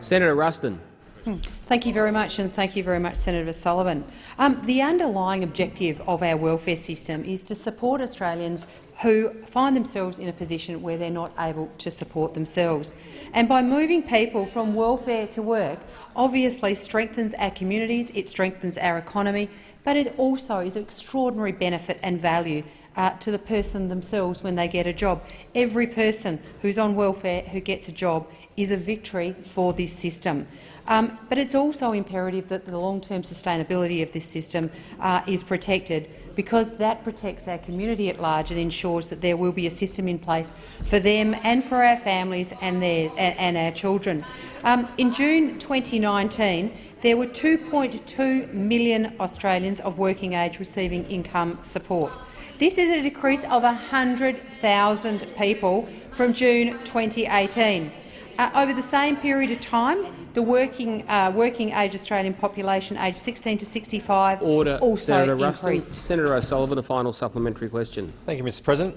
Senator Ruston. Hmm. Thank you very much, and thank you very much, Senator Sullivan. Um, the underlying objective of our welfare system is to support Australians who find themselves in a position where they're not able to support themselves. And by moving people from welfare to work, obviously strengthens our communities, it strengthens our economy, but it also is an extraordinary benefit and value uh, to the person themselves when they get a job. Every person who's on welfare who gets a job is a victory for this system. Um, but it's also imperative that the long-term sustainability of this system uh, is protected because that protects our community at large and ensures that there will be a system in place for them and for our families and, their, and our children. Um, in June 2019, there were 2.2 million Australians of working age receiving income support. This is a decrease of 100,000 people from June 2018. Uh, over the same period of time, the working uh, working age Australian population aged 16 to 65 Order. also Senator increased. Ruston. Senator O'Sullivan, a final supplementary question. Thank you, Mr President.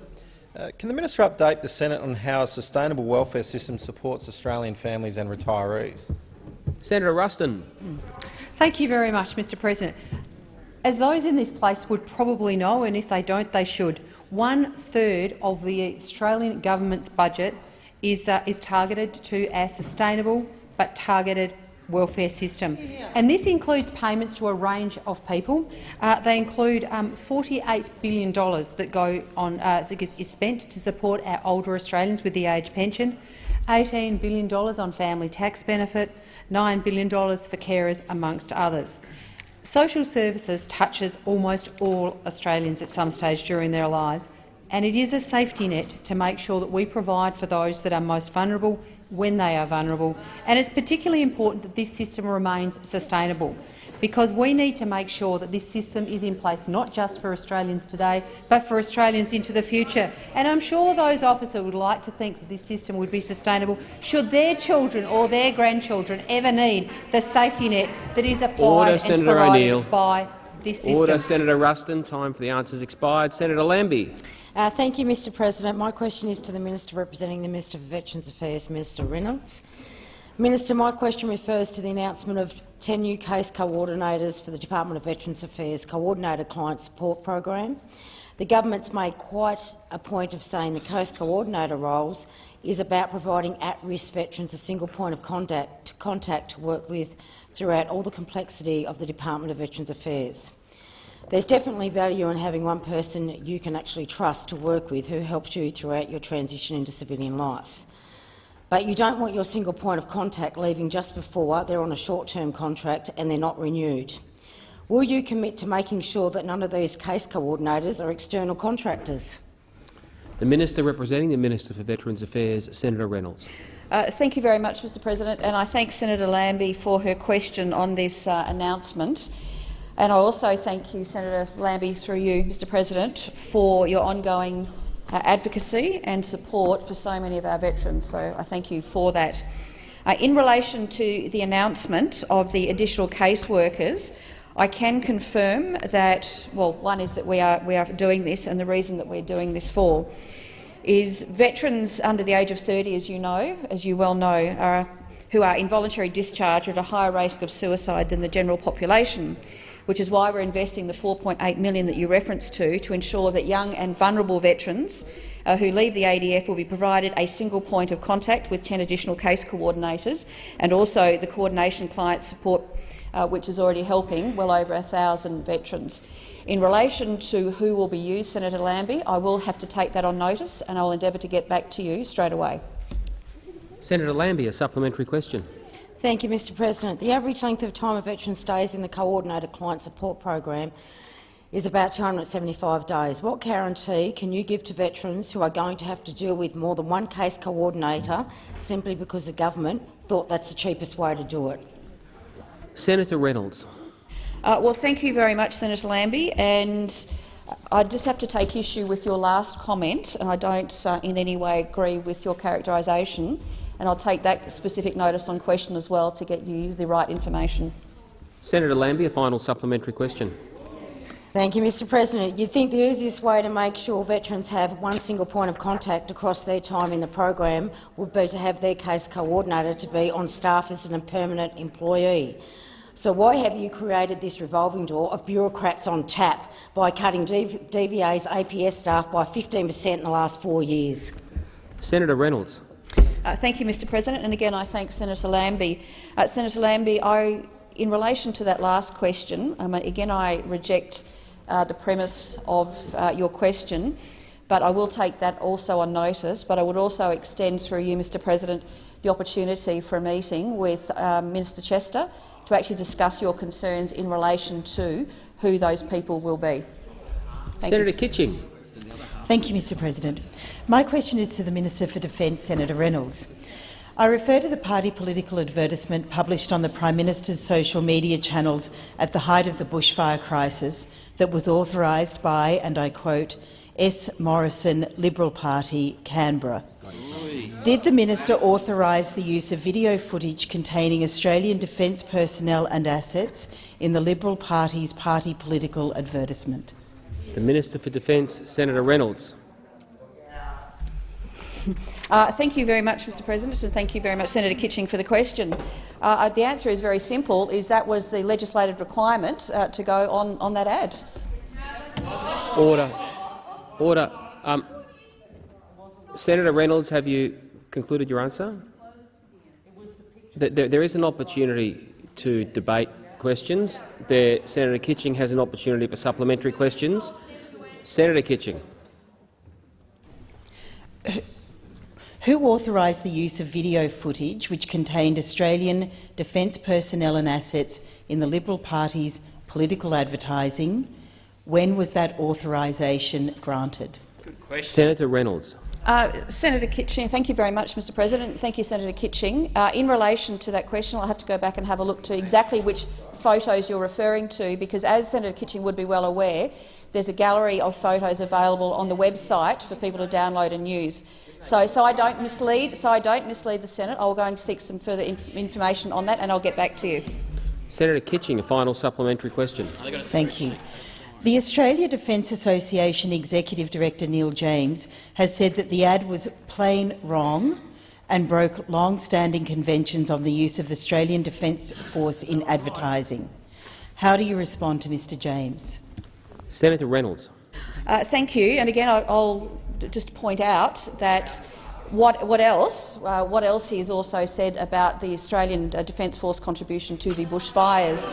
Uh, can the minister update the Senate on how a sustainable welfare system supports Australian families and retirees? Senator Ruston. Thank you very much, Mr President. As those in this place would probably know, and if they don't, they should, one-third of the Australian government's budget is, uh, is targeted to our sustainable but targeted welfare system. And this includes payments to a range of people. Uh, they include um, $48 billion that go on, uh, is spent to support our older Australians with the age pension. $18 billion on family tax benefit, $9 billion for carers, amongst others. Social services touches almost all Australians at some stage during their lives, and it is a safety net to make sure that we provide for those that are most vulnerable when they are vulnerable. And it's particularly important that this system remains sustainable because we need to make sure that this system is in place not just for Australians today, but for Australians into the future. And I'm sure those officers would like to think that this system would be sustainable should their children or their grandchildren ever need the safety net that is applied Order, and Senator provided by this system. Order, Senator Ruston. Time for the answers expired. Senator Lambie. Uh, thank you, Mr President. My question is to the Minister representing the Minister for Veterans Affairs, Minister Reynolds. Minister, my question refers to the announcement of 10 new case coordinators for the Department of Veterans Affairs Coordinated Client Support Program. The government's made quite a point of saying the case coordinator roles is about providing at-risk veterans a single point of contact, contact to work with throughout all the complexity of the Department of Veterans Affairs. There's definitely value in having one person you can actually trust to work with who helps you throughout your transition into civilian life. But you don't want your single point of contact leaving just before they're on a short-term contract and they're not renewed. Will you commit to making sure that none of these case coordinators are external contractors? The Minister representing the Minister for Veterans Affairs, Senator Reynolds. Uh, thank you very much, Mr President, and I thank Senator Lambie for her question on this uh, announcement. And I also thank you, Senator Lambie, through you, Mr President, for your ongoing uh, advocacy and support for so many of our veterans. So I thank you for that. Uh, in relation to the announcement of the additional caseworkers, I can confirm that, well, one is that we are, we are doing this, and the reason that we're doing this for is veterans under the age of 30, as you know, as you well know, are, who are involuntary discharge at a higher risk of suicide than the general population which is why we're investing the 4.8 million that you referenced to, to ensure that young and vulnerable veterans uh, who leave the ADF will be provided a single point of contact with 10 additional case coordinators, and also the coordination client support, uh, which is already helping well over 1,000 veterans. In relation to who will be used, Senator Lambie, I will have to take that on notice, and I will endeavour to get back to you straight away. Senator Lambie, a supplementary question. Thank you, Mr President. The average length of time a veteran stays in the coordinated client support program is about 275 days. What guarantee can you give to veterans who are going to have to deal with more than one case coordinator simply because the government thought that's the cheapest way to do it? Senator Reynolds. Uh, well, thank you very much, Senator Lambie. And I just have to take issue with your last comment, and I don't uh, in any way agree with your characterisation and I'll take that specific notice on question as well to get you the right information. Senator Lambie, a final supplementary question. Thank you, Mr President. You'd think the easiest way to make sure veterans have one single point of contact across their time in the program would be to have their case coordinator to be on staff as a permanent employee. So why have you created this revolving door of bureaucrats on tap by cutting DVA's APS staff by 15 per cent in the last four years? Senator Reynolds. Uh, thank you, Mr President. And again, I thank Senator Lambie. Uh, Senator Lambie, I, in relation to that last question, um, again, I reject uh, the premise of uh, your question, but I will take that also on notice. But I would also extend through you, Mr President, the opportunity for a meeting with um, Minister Chester to actually discuss your concerns in relation to who those people will be. Thank Senator you. Kitching. Thank you, Mr President. My question is to the Minister for Defence, Senator Reynolds. I refer to the party political advertisement published on the Prime Minister's social media channels at the height of the bushfire crisis that was authorised by, and I quote, S. Morrison Liberal Party, Canberra. Did the minister authorise the use of video footage containing Australian defence personnel and assets in the Liberal Party's party political advertisement? The Minister for Defence, Senator Reynolds. Uh, thank you very much, Mr President, and thank you very much, Senator Kitching, for the question. Uh, uh, the answer is very simple, is that was the legislative requirement uh, to go on, on that ad. Order. Order. Um, Senator Reynolds, have you concluded your answer? There, there is an opportunity to debate questions. There, Senator Kitching has an opportunity for supplementary questions. Senator Kitching. Who authorised the use of video footage which contained Australian defence personnel and assets in the Liberal Party's political advertising? When was that authorisation granted? Senator Reynolds. Uh, Senator Kitching, thank you very much, Mr President. Thank you, Senator Kitching. Uh, in relation to that question, I'll have to go back and have a look to exactly which photos you're referring to, because as Senator Kitching would be well aware, there's a gallery of photos available on the website for people to download and use. So, so I don't mislead. So I don't mislead the Senate. I'll go and seek some further inf information on that, and I'll get back to you. Senator Kitching, a final supplementary question. Thank you. The Australia Defence Association Executive Director Neil James has said that the ad was plain wrong and broke long-standing conventions on the use of the Australian Defence Force in advertising. How do you respond to Mr James? Senator Reynolds. Uh, thank you. And again, I'll just point out that what, what else? Uh, what else he has also said about the Australian uh, Defence Force contribution to the bushfires?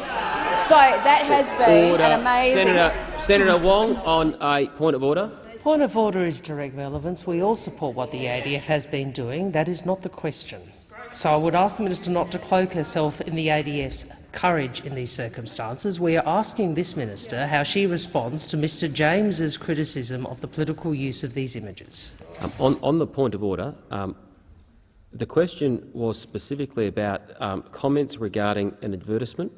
So that has been order. an amazing. Senator, Senator Wong, on a point of order. Point of order is direct relevance. We all support what the ADF has been doing. That is not the question. So I would ask the minister not to cloak herself in the ADF's courage in these circumstances. We are asking this minister how she responds to Mr James's criticism of the political use of these images. Um, on, on, the point of order, um, the question was specifically about um, comments regarding an advertisement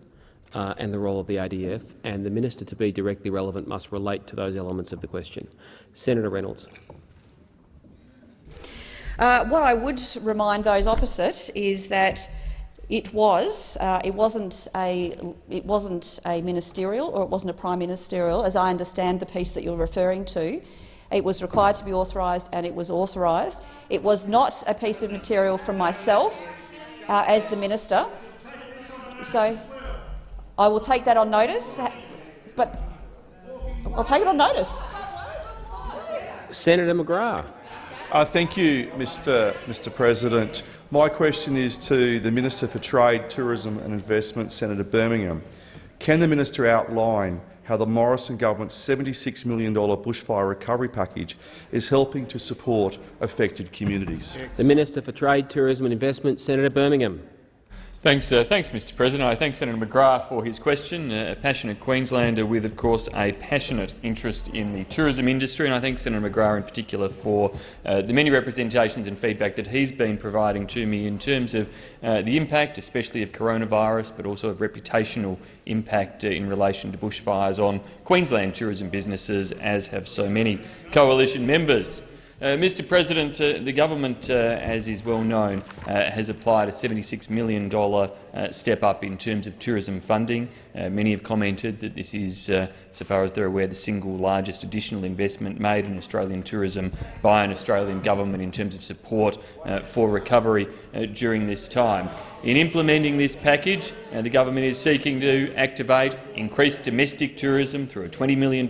uh, and the role of the ADF, and the minister, to be directly relevant, must relate to those elements of the question. Senator Reynolds. Uh, what I would remind those opposite is that it was uh, it wasn't a it wasn't a ministerial or it wasn't a prime ministerial, as I understand the piece that you're referring to. It was required to be authorised, and it was authorised. It was not a piece of material from myself uh, as the minister. So I will take that on notice, but I'll take it on notice. Senator McGrath. Uh, thank you, Mr. Mr. President. My question is to the Minister for Trade, Tourism and Investment, Senator Birmingham. Can the minister outline how the Morrison government's $76 million bushfire recovery package is helping to support affected communities? The Minister for Trade, Tourism and Investment, Senator Birmingham. Thanks, uh, thanks, Mr. President. I thank Senator McGrath for his question. A passionate Queenslander with, of course, a passionate interest in the tourism industry, and I thank Senator McGrath in particular for uh, the many representations and feedback that he's been providing to me in terms of uh, the impact, especially of coronavirus, but also of reputational impact uh, in relation to bushfires on Queensland tourism businesses, as have so many coalition members. Uh, Mr President, uh, the government, uh, as is well known, uh, has applied a $76 million uh, step up in terms of tourism funding. Uh, many have commented that this is, so far as they're aware, the single largest additional investment made in Australian tourism by an Australian government in terms of support for recovery during this time. In implementing this package, the government is seeking to activate increased domestic tourism through a $20 million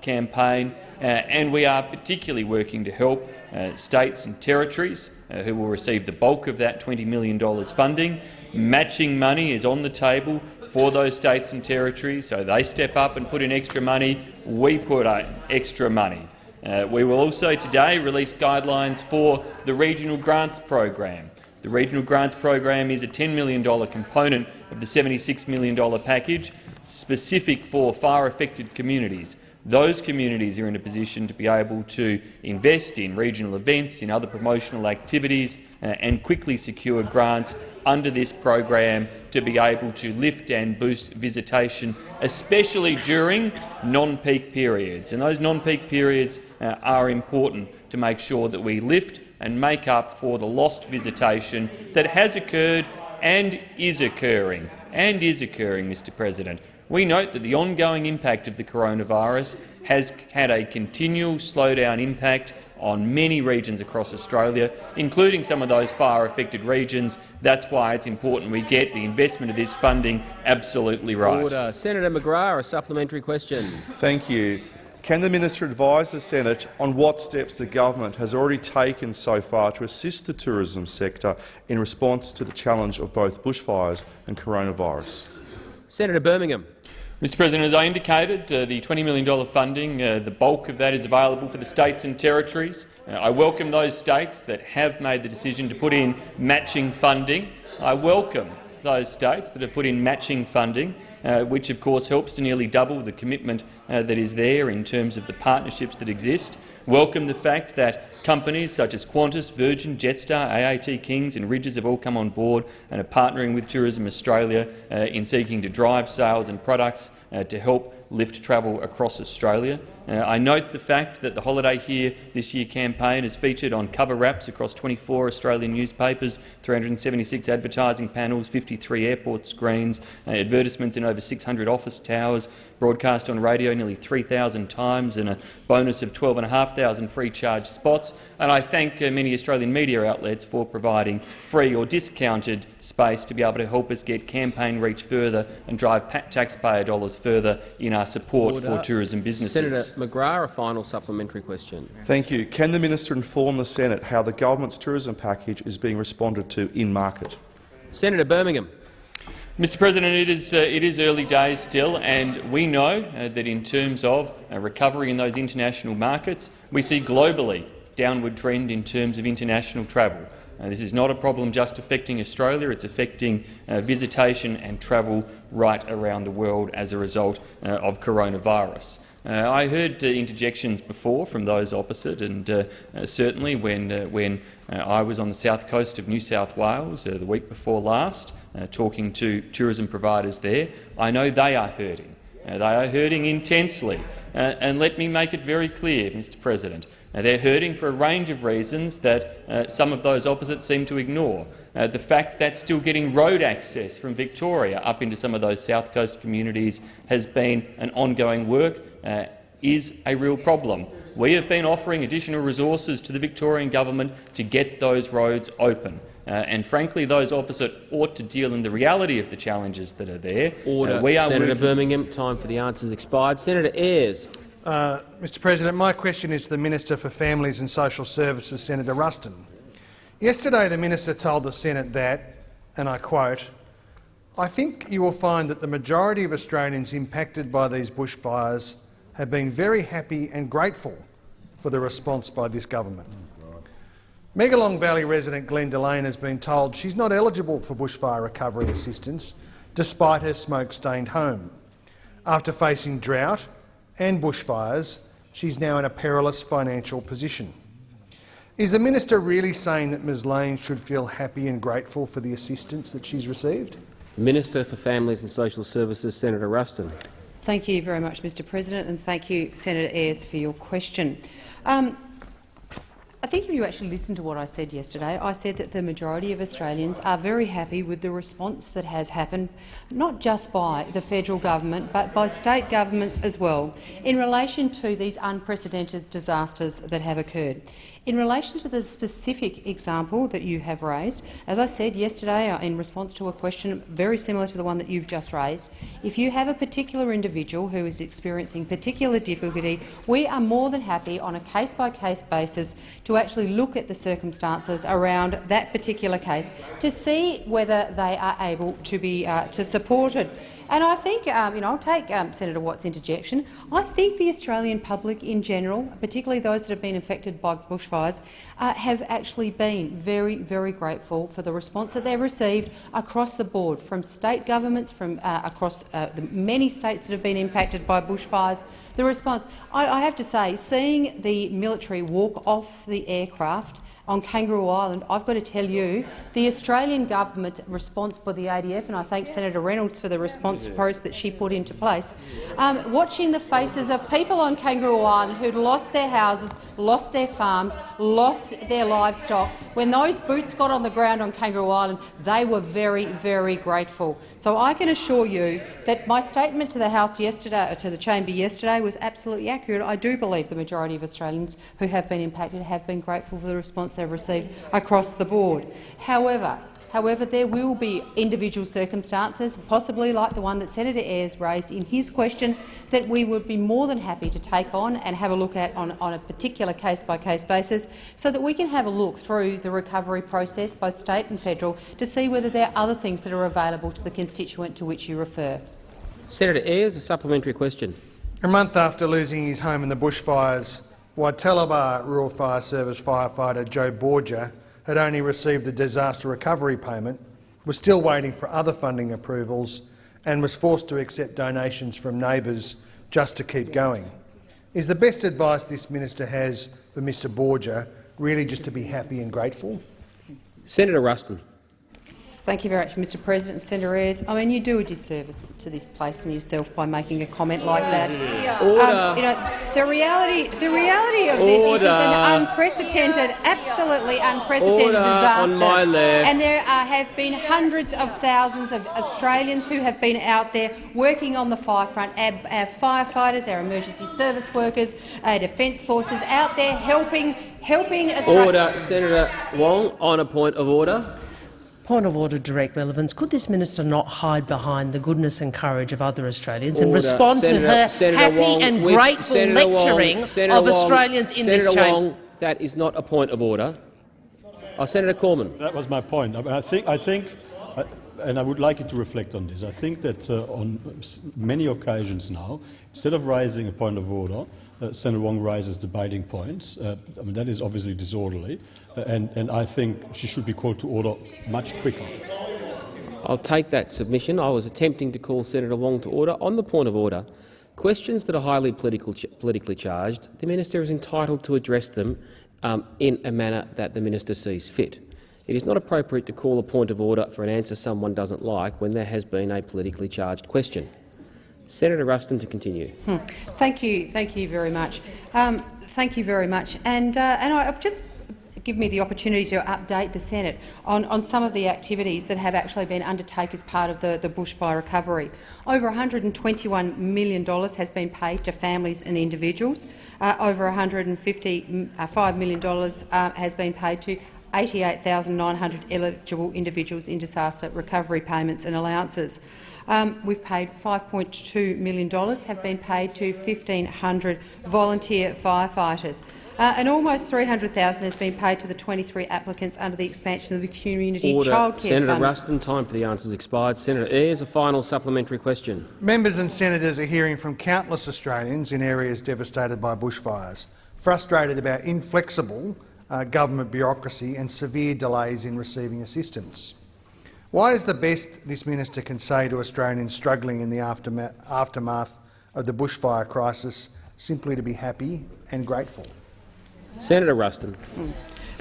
campaign, and we are particularly working to help uh, states and territories uh, who will receive the bulk of that $20 million funding. Matching money is on the table for those states and territories, so they step up and put in extra money. We put in extra money. Uh, we will also today release guidelines for the Regional Grants Program. The Regional Grants Program is a $10 million component of the $76 million package specific for fire-affected communities those communities are in a position to be able to invest in regional events, in other promotional activities uh, and quickly secure grants under this program to be able to lift and boost visitation, especially during non-peak periods. And those non-peak periods uh, are important to make sure that we lift and make up for the lost visitation that has occurred and is occurring, and is occurring, Mr President. We note that the ongoing impact of the coronavirus has had a continual slowdown impact on many regions across Australia, including some of those fire-affected regions. That's why it's important we get the investment of this funding absolutely right. Order. Senator McGrath, a supplementary question. Thank you. Can the minister advise the Senate on what steps the government has already taken so far to assist the tourism sector in response to the challenge of both bushfires and coronavirus? Senator Birmingham. Mr President, as I indicated, uh, the $20 million funding, uh, the bulk of that is available for the states and territories. Uh, I welcome those states that have made the decision to put in matching funding. I welcome those states that have put in matching funding, uh, which of course helps to nearly double the commitment uh, that is there in terms of the partnerships that exist. Welcome the fact that companies such as Qantas, Virgin, Jetstar, AAT Kings and Ridges have all come on board and are partnering with Tourism Australia uh, in seeking to drive sales and products uh, to help lift travel across Australia. Uh, I note the fact that the Holiday Here This Year campaign is featured on cover wraps across 24 Australian newspapers, 376 advertising panels, 53 airport screens, uh, advertisements in over 600 office towers, broadcast on radio nearly 3,000 times and a bonus of 12,500 free charge spots. And I thank uh, many Australian media outlets for providing free or discounted space to be able to help us get campaign reach further and drive taxpayer dollars further in our support Order. for tourism businesses. Senator McGrath, a final supplementary question. Thank you. Can the minister inform the Senate how the government's tourism package is being responded to in market? Senator Birmingham. Mr President, it is, uh, it is early days still, and we know uh, that in terms of uh, recovery in those international markets, we see globally downward trend in terms of international travel. Uh, this is not a problem just affecting Australia, it's affecting uh, visitation and travel right around the world as a result uh, of coronavirus. Uh, I heard uh, interjections before from those opposite, and uh, certainly when, when I was on the south coast of New South Wales the week before last, uh, talking to tourism providers there, I know they are hurting. Uh, they are hurting intensely. Uh, and let me make it very clear, Mr President, they're hurting for a range of reasons that uh, some of those opposites seem to ignore. Uh, the fact that still getting road access from Victoria up into some of those south coast communities has been an ongoing work uh, is a real problem. We have been offering additional resources to the Victorian government to get those roads open. Uh, and frankly, those opposite ought to deal in the reality of the challenges that are there. Order. Uh, we are Senator Birmingham, time for the answers expired. Senator Ayres. Uh, Mr President, my question is to the Minister for Families and Social Services, Senator Ruston. Yesterday the minister told the Senate that, and I quote, I think you will find that the majority of Australians impacted by these bushfires have been very happy and grateful for the response by this government. Megalong Valley resident Glenda Lane has been told she's not eligible for bushfire recovery assistance despite her smoke-stained home. After facing drought and bushfires, she's now in a perilous financial position. Is the minister really saying that Ms Lane should feel happy and grateful for the assistance that she's received? Minister for Families and Social Services, Senator Ruston. Thank you very much, Mr President, and thank you, Senator Ayres, for your question. Um, I think if you actually listen to what I said yesterday, I said that the majority of Australians are very happy with the response that has happened, not just by the federal government but by state governments as well, in relation to these unprecedented disasters that have occurred. In relation to the specific example that you have raised, as I said yesterday uh, in response to a question very similar to the one that you've just raised, if you have a particular individual who is experiencing particular difficulty, we are more than happy on a case-by-case -case basis to actually look at the circumstances around that particular case to see whether they are able to be uh, to support it. And I think, um, you know, I'll take um, Senator Watt's interjection. I think the Australian public in general, particularly those that have been affected by bushfires, uh, have actually been very, very grateful for the response that they've received across the board, from state governments, from uh, across uh, the many states that have been impacted by bushfires. The response, I, I have to say, seeing the military walk off the aircraft on Kangaroo Island, I've got to tell you, the Australian government response by the ADF, and I thank Senator Reynolds for the response post that she put into place, um, watching the faces of people on Kangaroo Island who'd lost their houses, lost their farms, lost their livestock. When those boots got on the ground on Kangaroo Island, they were very, very grateful. So I can assure you that my statement to the House yesterday, to the chamber yesterday, was absolutely accurate. I do believe the majority of Australians who have been impacted have been grateful for the response they've received across the board. However, However, there will be individual circumstances, possibly like the one that Senator Ayres raised in his question, that we would be more than happy to take on and have a look at on, on a particular case-by-case -case basis so that we can have a look through the recovery process, both state and federal, to see whether there are other things that are available to the constituent to which you refer. Senator Ayres, a supplementary question. A month after losing his home in the bushfires, Wytaliba Rural Fire Service firefighter Joe Borgia had only received a disaster recovery payment, was still waiting for other funding approvals and was forced to accept donations from neighbours just to keep going. Is the best advice this minister has for Mr Borgia really just to be happy and grateful? Senator Ruston. Thank you very much, Mr President. Senator Ayres, I mean, you do a disservice to this place and yourself by making a comment like that. Um, you know, the reality, the reality of this is it's an unprecedented, absolutely unprecedented Order disaster. on my left. And there are, have been hundreds of thousands of Australians who have been out there working on the fire front, our, our firefighters, our emergency service workers, our defence forces out there helping, helping Australia. Order. Senator Wong, on a point of order. Point of order, direct relevance. Could this minister not hide behind the goodness and courage of other Australians and respond Senator, to her Senator happy Wong, and grateful Senator Wong, lecturing Senator of Wong, Australians in Senator this chamber? That is not a point of order. Oh, Senator Cormann. That was my point. I, I think, I think uh, and I would like you to reflect on this. I think that uh, on many occasions now, instead of raising a point of order, uh, Senator Wong raises debating points. Uh, I mean, that is obviously disorderly, uh, and, and I think she should be called to order much quicker. I'll take that submission. I was attempting to call Senator Wong to order. On the point of order, questions that are highly political, ch politically charged, the minister is entitled to address them um, in a manner that the minister sees fit. It is not appropriate to call a point of order for an answer someone doesn't like when there has been a politically charged question. Senator Ruston to continue. Hmm. Thank you, thank you very much. Um, thank you very much, and uh, and I just give me the opportunity to update the Senate on, on some of the activities that have actually been undertaken as part of the, the bushfire recovery. Over $121 million has been paid to families and individuals. Uh, over $155 million uh, has been paid to 88,900 eligible individuals in disaster recovery payments and allowances. Um, we've paid $5.2 million have been paid to 1,500 volunteer firefighters. Uh, and almost 300,000 has been paid to the 23 applicants under the expansion of the community Order. childcare Senator fund. Ruston, time for the answers expired. Senator Ayres, a final supplementary question. Members and senators are hearing from countless Australians in areas devastated by bushfires, frustrated about inflexible uh, government bureaucracy and severe delays in receiving assistance. Why is the best this minister can say to Australians struggling in the aftermath of the bushfire crisis simply to be happy and grateful? Senator Ruston. Hmm.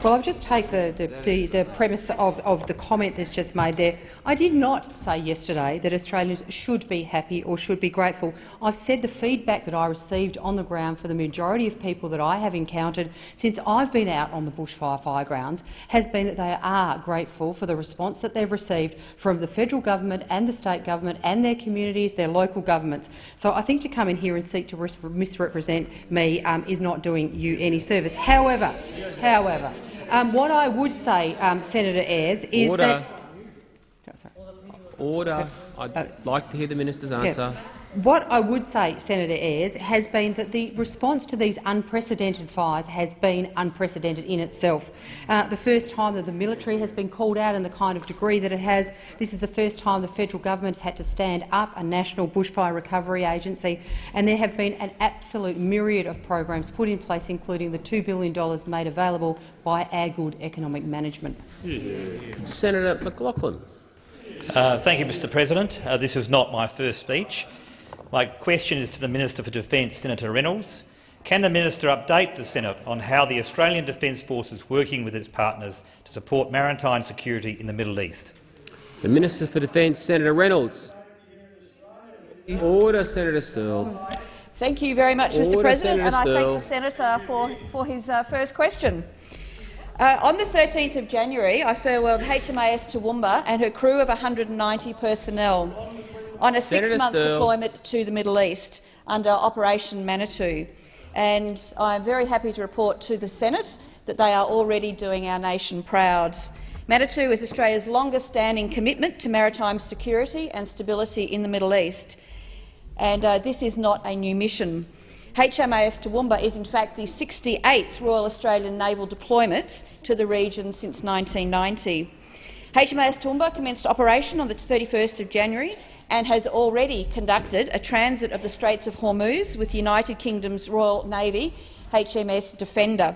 Well, I'll just take the, the, the, the premise of, of the comment that's just made there. I did not say yesterday that Australians should be happy or should be grateful. I've said the feedback that I received on the ground for the majority of people that I have encountered since I've been out on the bushfire fire grounds has been that they are grateful for the response that they've received from the federal government and the state government and their communities, their local governments. So I think to come in here and seek to misrepresent me um, is not doing you any service. However, however, um, what I would say, um, Senator Ayres, is Order. that Order. I'd like to hear the minister's Yeah. Answer. What I would say, Senator Ayres, has been that the response to these unprecedented fires has been unprecedented in itself. Uh, the first time that the military has been called out in the kind of degree that it has, this is the first time the federal government has had to stand up a national bushfire recovery agency, and there have been an absolute myriad of programs put in place, including the $2 billion made available by our good economic management. Senator McLachlan. Uh, thank you, Mr President. Uh, this is not my first speech. My question is to the Minister for Defence, Senator Reynolds. Can the minister update the Senate on how the Australian Defence Force is working with its partners to support maritime security in the Middle East? The Minister for Defence, Senator Reynolds. Order, Senator Sterle. Thank you very much, Mr President, Senator and I Sterle. thank the senator for, for his uh, first question. Uh, on the 13th of January, I farewelled HMAS Toowoomba and her crew of 190 personnel on a six-month deployment to the Middle East under Operation Manitou. And I am very happy to report to the Senate that they are already doing our nation proud. Manitou is Australia's longest-standing commitment to maritime security and stability in the Middle East, and uh, this is not a new mission. HMAS Toowoomba is in fact the 68th Royal Australian Naval deployment to the region since 1990. HMAS Toowoomba commenced operation on the 31st of January and has already conducted a transit of the Straits of Hormuz with the United Kingdom's Royal Navy HMS Defender.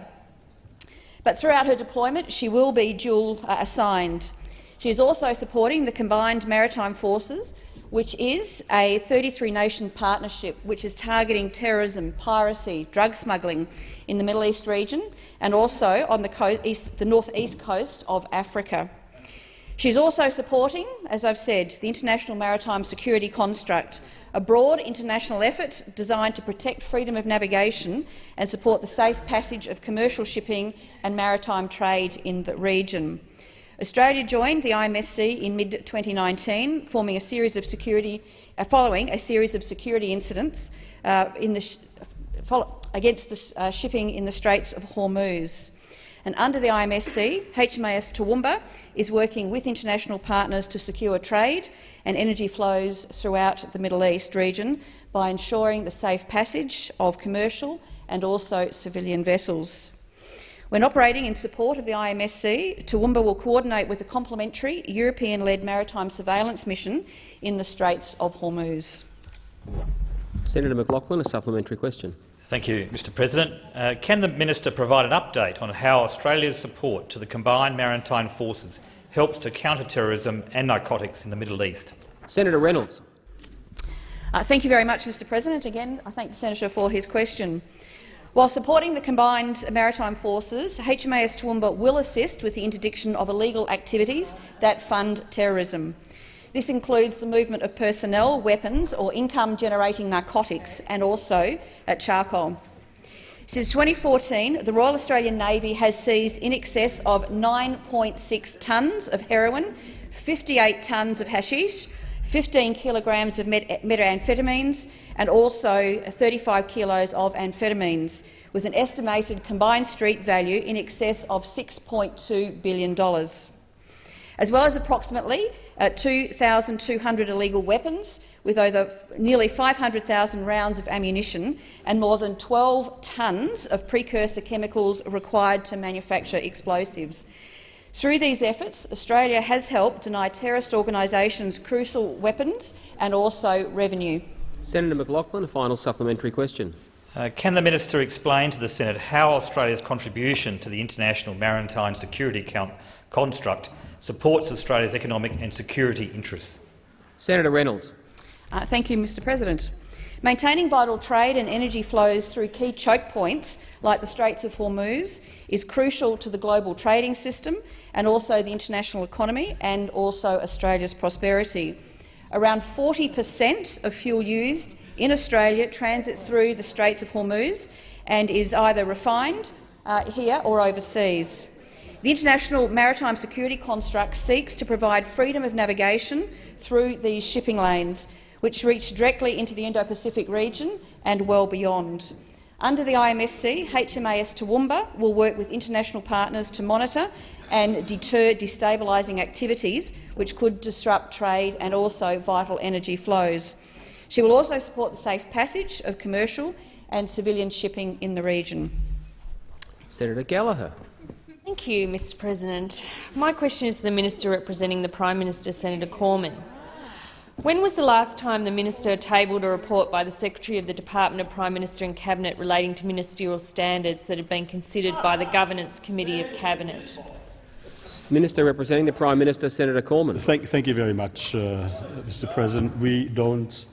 But throughout her deployment, she will be dual uh, assigned. She is also supporting the Combined Maritime Forces, which is a 33-nation partnership which is targeting terrorism, piracy, drug smuggling in the Middle East region and also on the, east, the northeast coast of Africa. She is also supporting, as I've said, the International Maritime Security Construct, a broad international effort designed to protect freedom of navigation and support the safe passage of commercial shipping and maritime trade in the region. Australia joined the IMSC in mid-2019, forming a series of security, uh, following a series of security incidents uh, the follow, against the uh, shipping in the Straits of Hormuz. And under the IMSC, HMAS Toowoomba is working with international partners to secure trade and energy flows throughout the Middle East region by ensuring the safe passage of commercial and also civilian vessels. When operating in support of the IMSC, Toowoomba will coordinate with a complementary European-led maritime surveillance mission in the Straits of Hormuz. Senator McLachlan, a supplementary question. Thank you, Mr President. Uh, can the minister provide an update on how Australia's support to the combined maritime forces helps to counter terrorism and narcotics in the Middle East? Senator Reynolds. Uh, thank you very much, Mr President. Again, I thank the senator for his question. While supporting the combined maritime forces, HMAS Toowoomba will assist with the interdiction of illegal activities that fund terrorism. This includes the movement of personnel, weapons or income-generating narcotics and also at charcoal. Since 2014, the Royal Australian Navy has seized in excess of 9.6 tonnes of heroin, 58 tonnes of hashish, 15 kilograms of methamphetamines and also 35 kilos of amphetamines, with an estimated combined street value in excess of $6.2 billion, as well as approximately uh, 2,200 illegal weapons, with over nearly 500,000 rounds of ammunition and more than 12 tonnes of precursor chemicals required to manufacture explosives. Through these efforts, Australia has helped deny terrorist organisations crucial weapons and also revenue. Senator McLachlan, a final supplementary question. Uh, can the minister explain to the Senate how Australia's contribution to the international maritime security construct supports Australia's economic and security interests? Senator Reynolds. Uh, thank you, Mr President. Maintaining vital trade and energy flows through key choke points like the Straits of Hormuz is crucial to the global trading system and also the international economy and also Australia's prosperity. Around 40 per cent of fuel used in Australia transits through the Straits of Hormuz and is either refined uh, here or overseas. The International Maritime Security Construct seeks to provide freedom of navigation through these shipping lanes, which reach directly into the Indo-Pacific region and well beyond. Under the IMSC, HMAS Toowoomba will work with international partners to monitor and deter destabilising activities which could disrupt trade and also vital energy flows. She will also support the safe passage of commercial and civilian shipping in the region. Senator Gallagher. Thank you, Mr President. My question is to the Minister representing the Prime Minister, Senator Cormann. When was the last time the minister tabled a report by the Secretary of the Department of Prime Minister and Cabinet relating to ministerial standards that had been considered by the Governance Committee of Cabinet? Minister representing the Prime Minister, Senator Cormann. Thank, thank you very much, uh, Mr President. We don't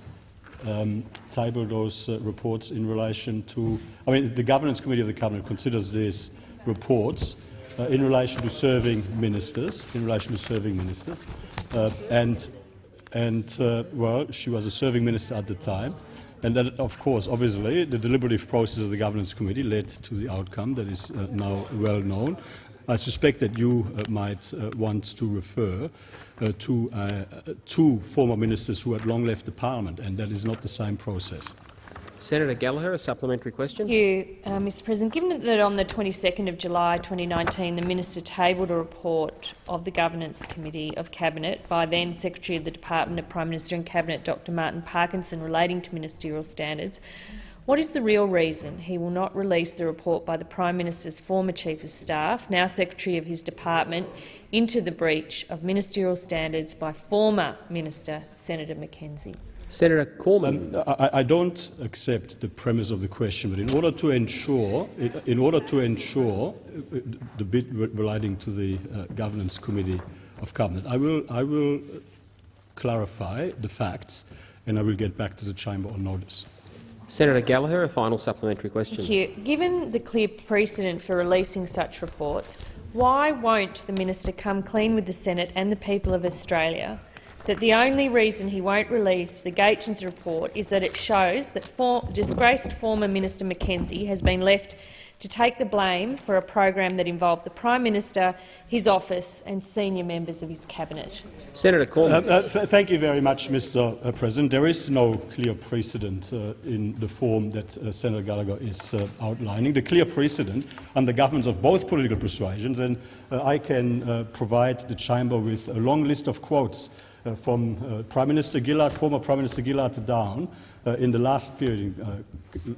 um, table those uh, reports in relation to— I mean, the Governance Committee of the Cabinet considers these reports uh, in relation to serving ministers, in relation to serving ministers, uh, and and uh, well, she was a serving minister at the time. And that, of course, obviously, the deliberative process of the governance committee led to the outcome that is uh, now well known. I suspect that you uh, might uh, want to refer to two former ministers who had long left the parliament, and that is not the same process. Senator Gallagher, a supplementary question. Thank you, uh, Mr President. Given that on the 22nd of July 2019 the minister tabled a report of the Governance Committee of Cabinet by then Secretary of the Department of Prime Minister and Cabinet Dr Martin Parkinson relating to ministerial standards, What is the real reason he will not release the report by the Prime Minister's former Chief of Staff, now Secretary of his department, into the breach of ministerial standards by former Minister Senator Mackenzie? Senator Cormann. Um, I, I, don't accept the premise of the question, but in order to ensure, in order to ensure uh, the bit relating to the uh, governance committee of cabinet, I will, I will clarify the facts, and I will get back to the chamber on notice. Senator Gallagher, a final supplementary question. Thank you. Given the clear precedent for releasing such reports, why won't the minister come clean with the Senate and the people of Australia that the only reason he won't release the Gaetjens report is that it shows that for disgraced former Minister Mackenzie has been left to take the blame for a program that involved the Prime Minister, his office and senior members of his cabinet. Senator Cormann. Uh, uh, th thank you very much, Mr uh, President. There is no clear precedent uh, in the form that uh, Senator Gallagher is uh, outlining. The clear precedent under governments of both political persuasions, and I can provide the chamber with a long list of quotes from uh, Prime Minister Gillard, former Prime Minister Gillard down uh, in the last period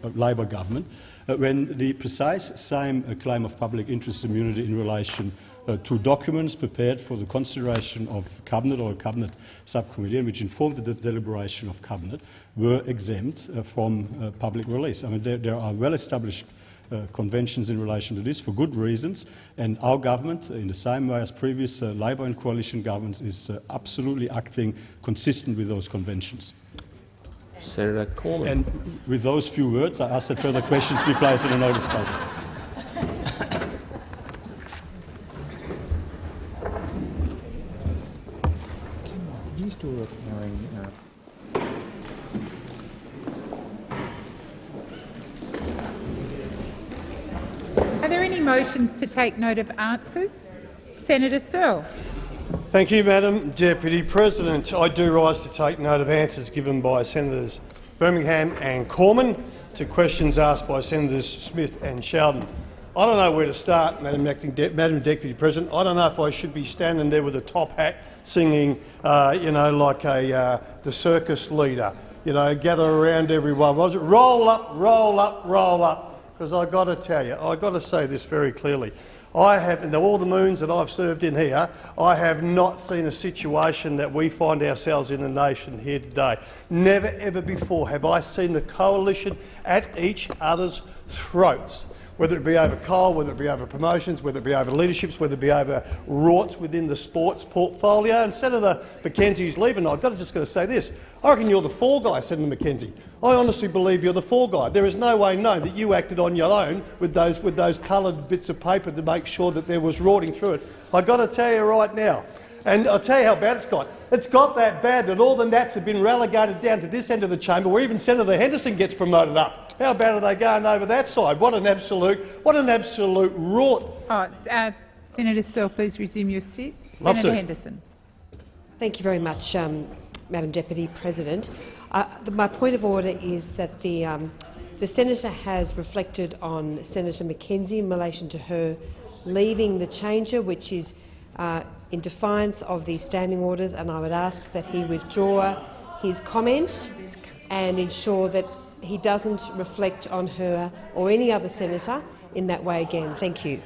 of Labor government, when the precise same claim of public interest immunity in relation uh, to documents prepared for the consideration of Cabinet or Cabinet subcommittee and which informed the deliberation of Cabinet were exempt uh, from uh, public release. I mean, there, there are well-established uh, conventions in relation to this for good reasons. And our government, in the same way as previous uh, Labor and coalition governments, is uh, absolutely acting consistent with those conventions. Senator Cormann. And with those few words, I ask that further questions be placed in a notice paper. Motions to take note of answers? Senator Sterle. Thank you, Madam Deputy President. I do rise to take note of answers given by Senators Birmingham and Cormann to questions asked by Senators Smith and Sheldon. I don't know where to start, Madam, De Madam Deputy President. I don't know if I should be standing there with a top hat singing, uh, you know, like a, uh, the circus leader, you know, gather around everyone. Roll up, roll up, roll up because I've got to tell you, I've got to say this very clearly. I have, in all the moons that I've served in here, I have not seen a situation that we find ourselves in the nation here today. Never ever before have I seen the coalition at each other's throats whether it be over coal, whether it be over promotions, whether it be over leaderships, whether it be over rorts within the sports portfolio. And Senator Mackenzie's leaving. I've got to just got to say this. I reckon you're the fall guy, Senator Mackenzie. I honestly believe you're the fall guy. There is no way known that you acted on your own with those, with those coloured bits of paper to make sure that there was rorting through it. I've got to tell you right now, and I'll tell you how bad it's got. It's got that bad that all the Nats have been relegated down to this end of the chamber, where even Senator Henderson gets promoted up. How bad are they going over that side? What an absolute, what an absolute rot. Oh, uh, Senator Sterle, please resume your seat. Love Senator to. Henderson. Thank you very much, um, Madam Deputy President. Uh, the, my point of order is that the, um, the senator has reflected on Senator Mackenzie in relation to her leaving the chamber, which is uh, in defiance of the standing orders, and I would ask that he withdraw his comment and ensure that he doesn't reflect on her or any other senator in that way again. Thank you.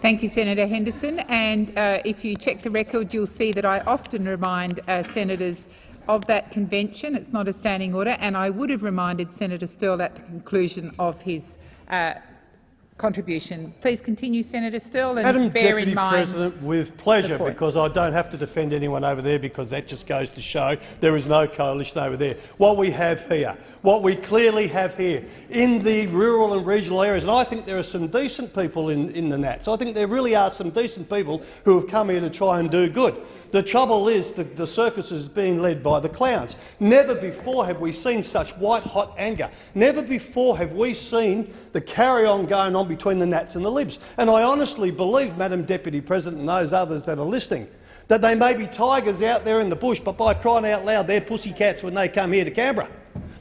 Thank you, Senator Henderson. And uh, if you check the record, you'll see that I often remind uh, senators of that convention. It's not a standing order, and I would have reminded Senator Sterle at the conclusion of his uh, contribution. Please continue, Senator Sterle, and Madam bear Deputy in mind President, with pleasure, because I don't have to defend anyone over there because that just goes to show there is no coalition over there. What we have here, what we clearly have here in the rural and regional areas, and I think there are some decent people in, in the Nats. I think there really are some decent people who have come here to try and do good. The trouble is that the circus is being led by the clowns. Never before have we seen such white-hot anger. Never before have we seen the carry-on going on between the Nats and the Libs. And I honestly believe, Madam Deputy President and those others that are listening, that they may be tigers out there in the bush, but by crying out loud, they're pussycats when they come here to Canberra.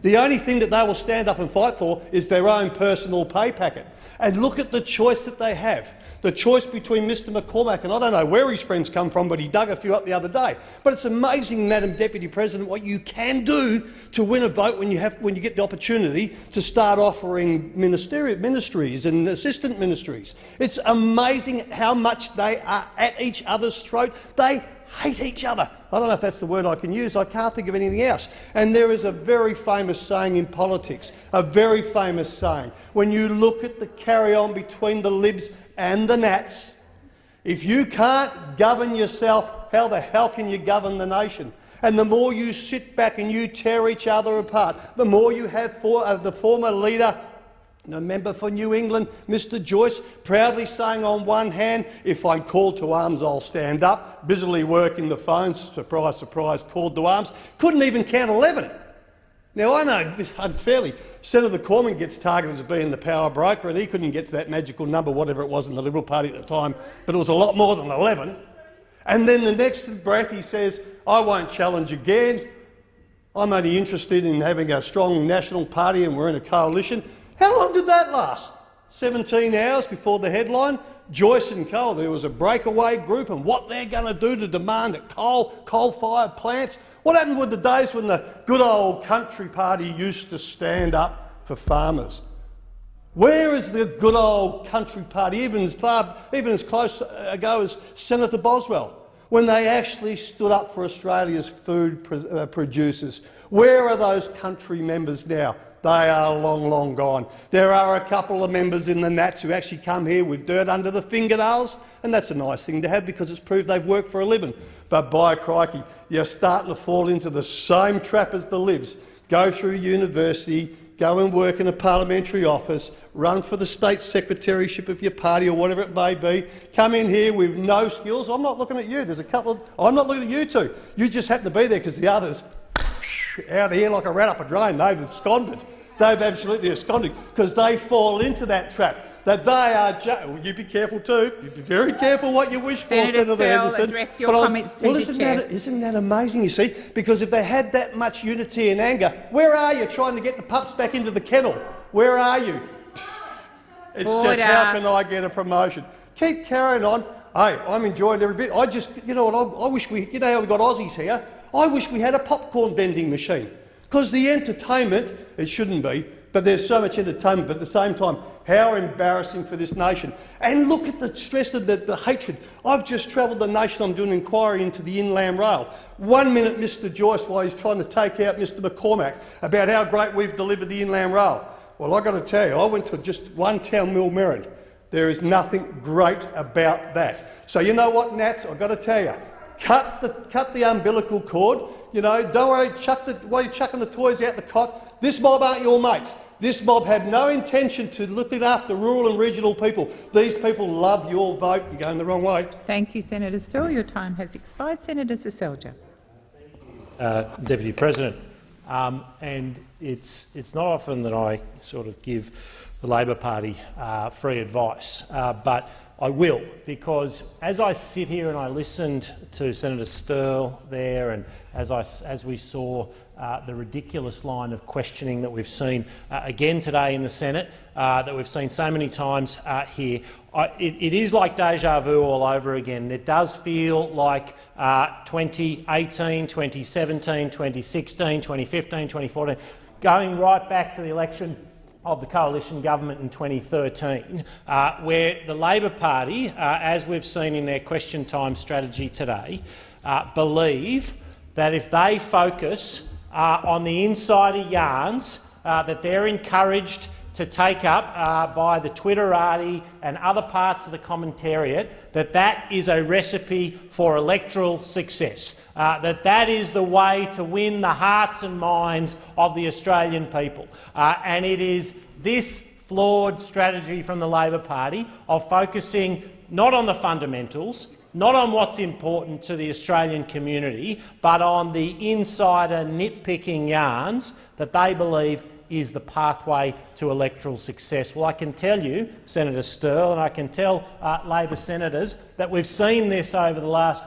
The only thing that they will stand up and fight for is their own personal pay packet. And look at the choice that they have. The choice between Mr McCormack and I don't know where his friends come from, but he dug a few up the other day. But it's amazing, Madam Deputy President, what you can do to win a vote when you, have, when you get the opportunity to start offering ministerial ministries and assistant ministries. It's amazing how much they are at each other's throat. They hate each other. I don't know if that's the word I can use. I can't think of anything else. And there is a very famous saying in politics, a very famous saying. When you look at the carry-on between the Libs and the Nats, if you can't govern yourself, how the hell can you govern the nation? And the more you sit back and you tear each other apart, the more you have for, uh, the former leader the member for New England, Mr Joyce, proudly saying on one hand, if I'm called to arms, I'll stand up, busily working the phones, surprise, surprise, called to arms, couldn't even count 11. Now, I know unfairly Senator Cormann gets targeted as being the power broker and he couldn't get to that magical number, whatever it was in the Liberal Party at the time, but it was a lot more than 11. And then the next breath he says, I won't challenge again. I'm only interested in having a strong national party and we're in a coalition. How long did that last? 17 hours before the headline? Joyce and Cole, there was a breakaway group and what they're going to do to demand that coal, coal-fired plants. What happened with the days when the good old country party used to stand up for farmers? Where is the good old country party, even as far, even as close ago as Senator Boswell, when they actually stood up for Australia's food uh, producers? Where are those country members now? They are long, long gone. There are a couple of members in the Nats who actually come here with dirt under the fingernails, and that's a nice thing to have because it's proved they've worked for a living. But by crikey, you're starting to fall into the same trap as the Libs. Go through university, go and work in a parliamentary office, run for the state secretaryship of your party or whatever it may be, come in here with no skills. I'm not looking at you. There's a couple of, I'm not looking at you two. You just happen to be there because the others out of here like a rat up a drain. They've absconded. They've absolutely absconded because they fall into that trap. That they are. Well, you be careful too. You be very careful what you wish Senator for, Senator Henderson. address your but comments to well, the isn't chair. That, isn't that amazing? You see, because if they had that much unity and anger, where are you trying to get the pups back into the kennel? Where are you? It's Order. just how can I get a promotion? Keep carrying on. Hey, I'm enjoying every bit. I just, you know what? I, I wish we, you know how we got Aussies here. I wish we had a popcorn vending machine. Because the entertainment, it shouldn't be, but there's so much entertainment, but at the same time, how embarrassing for this nation. And look at the stress of the, the hatred. I've just travelled the nation, I'm doing an inquiry into the Inland Rail. One minute Mr Joyce, while he's trying to take out Mr McCormack, about how great we've delivered the Inland Rail. Well, I've got to tell you, I went to just one town, Millmerran. There is nothing great about that. So you know what, Nats, I've got to tell you, cut the, cut the umbilical cord. You know, don't worry, chuck the, while you're chucking the toys out the cot, this mob aren't your mates. This mob had no intention to looking after rural and regional people. These people love your vote. You're going the wrong way. Thank you, Senator Sterle. Your time has expired. Senator Seselja. Uh, Deputy President, um, and it's, it's not often that I sort of give the Labor Party uh, free advice, uh, but I will, because as I sit here and I listened to Senator Sterle there, and as, I, as we saw uh, the ridiculous line of questioning that we've seen uh, again today in the Senate, uh, that we've seen so many times uh, here, I, it, it is like deja vu all over again. It does feel like uh, 2018, 2017, 2016, 2015, 2014, going right back to the election of the coalition government in 2013, uh, where the Labor Party, uh, as we've seen in their question time strategy today, uh, believe that if they focus uh, on the insider yarns uh, that they're encouraged to take up uh, by the Twitterati and other parts of the commentariat, that that is a recipe for electoral success, uh, that that is the way to win the hearts and minds of the Australian people. Uh, and it is this flawed strategy from the Labor Party of focusing not on the fundamentals, not on what's important to the Australian community, but on the insider nitpicking yarns that they believe is the pathway to electoral success. Well, I can tell you, Senator Sterle, and I can tell uh, Labor senators that we've seen this over the last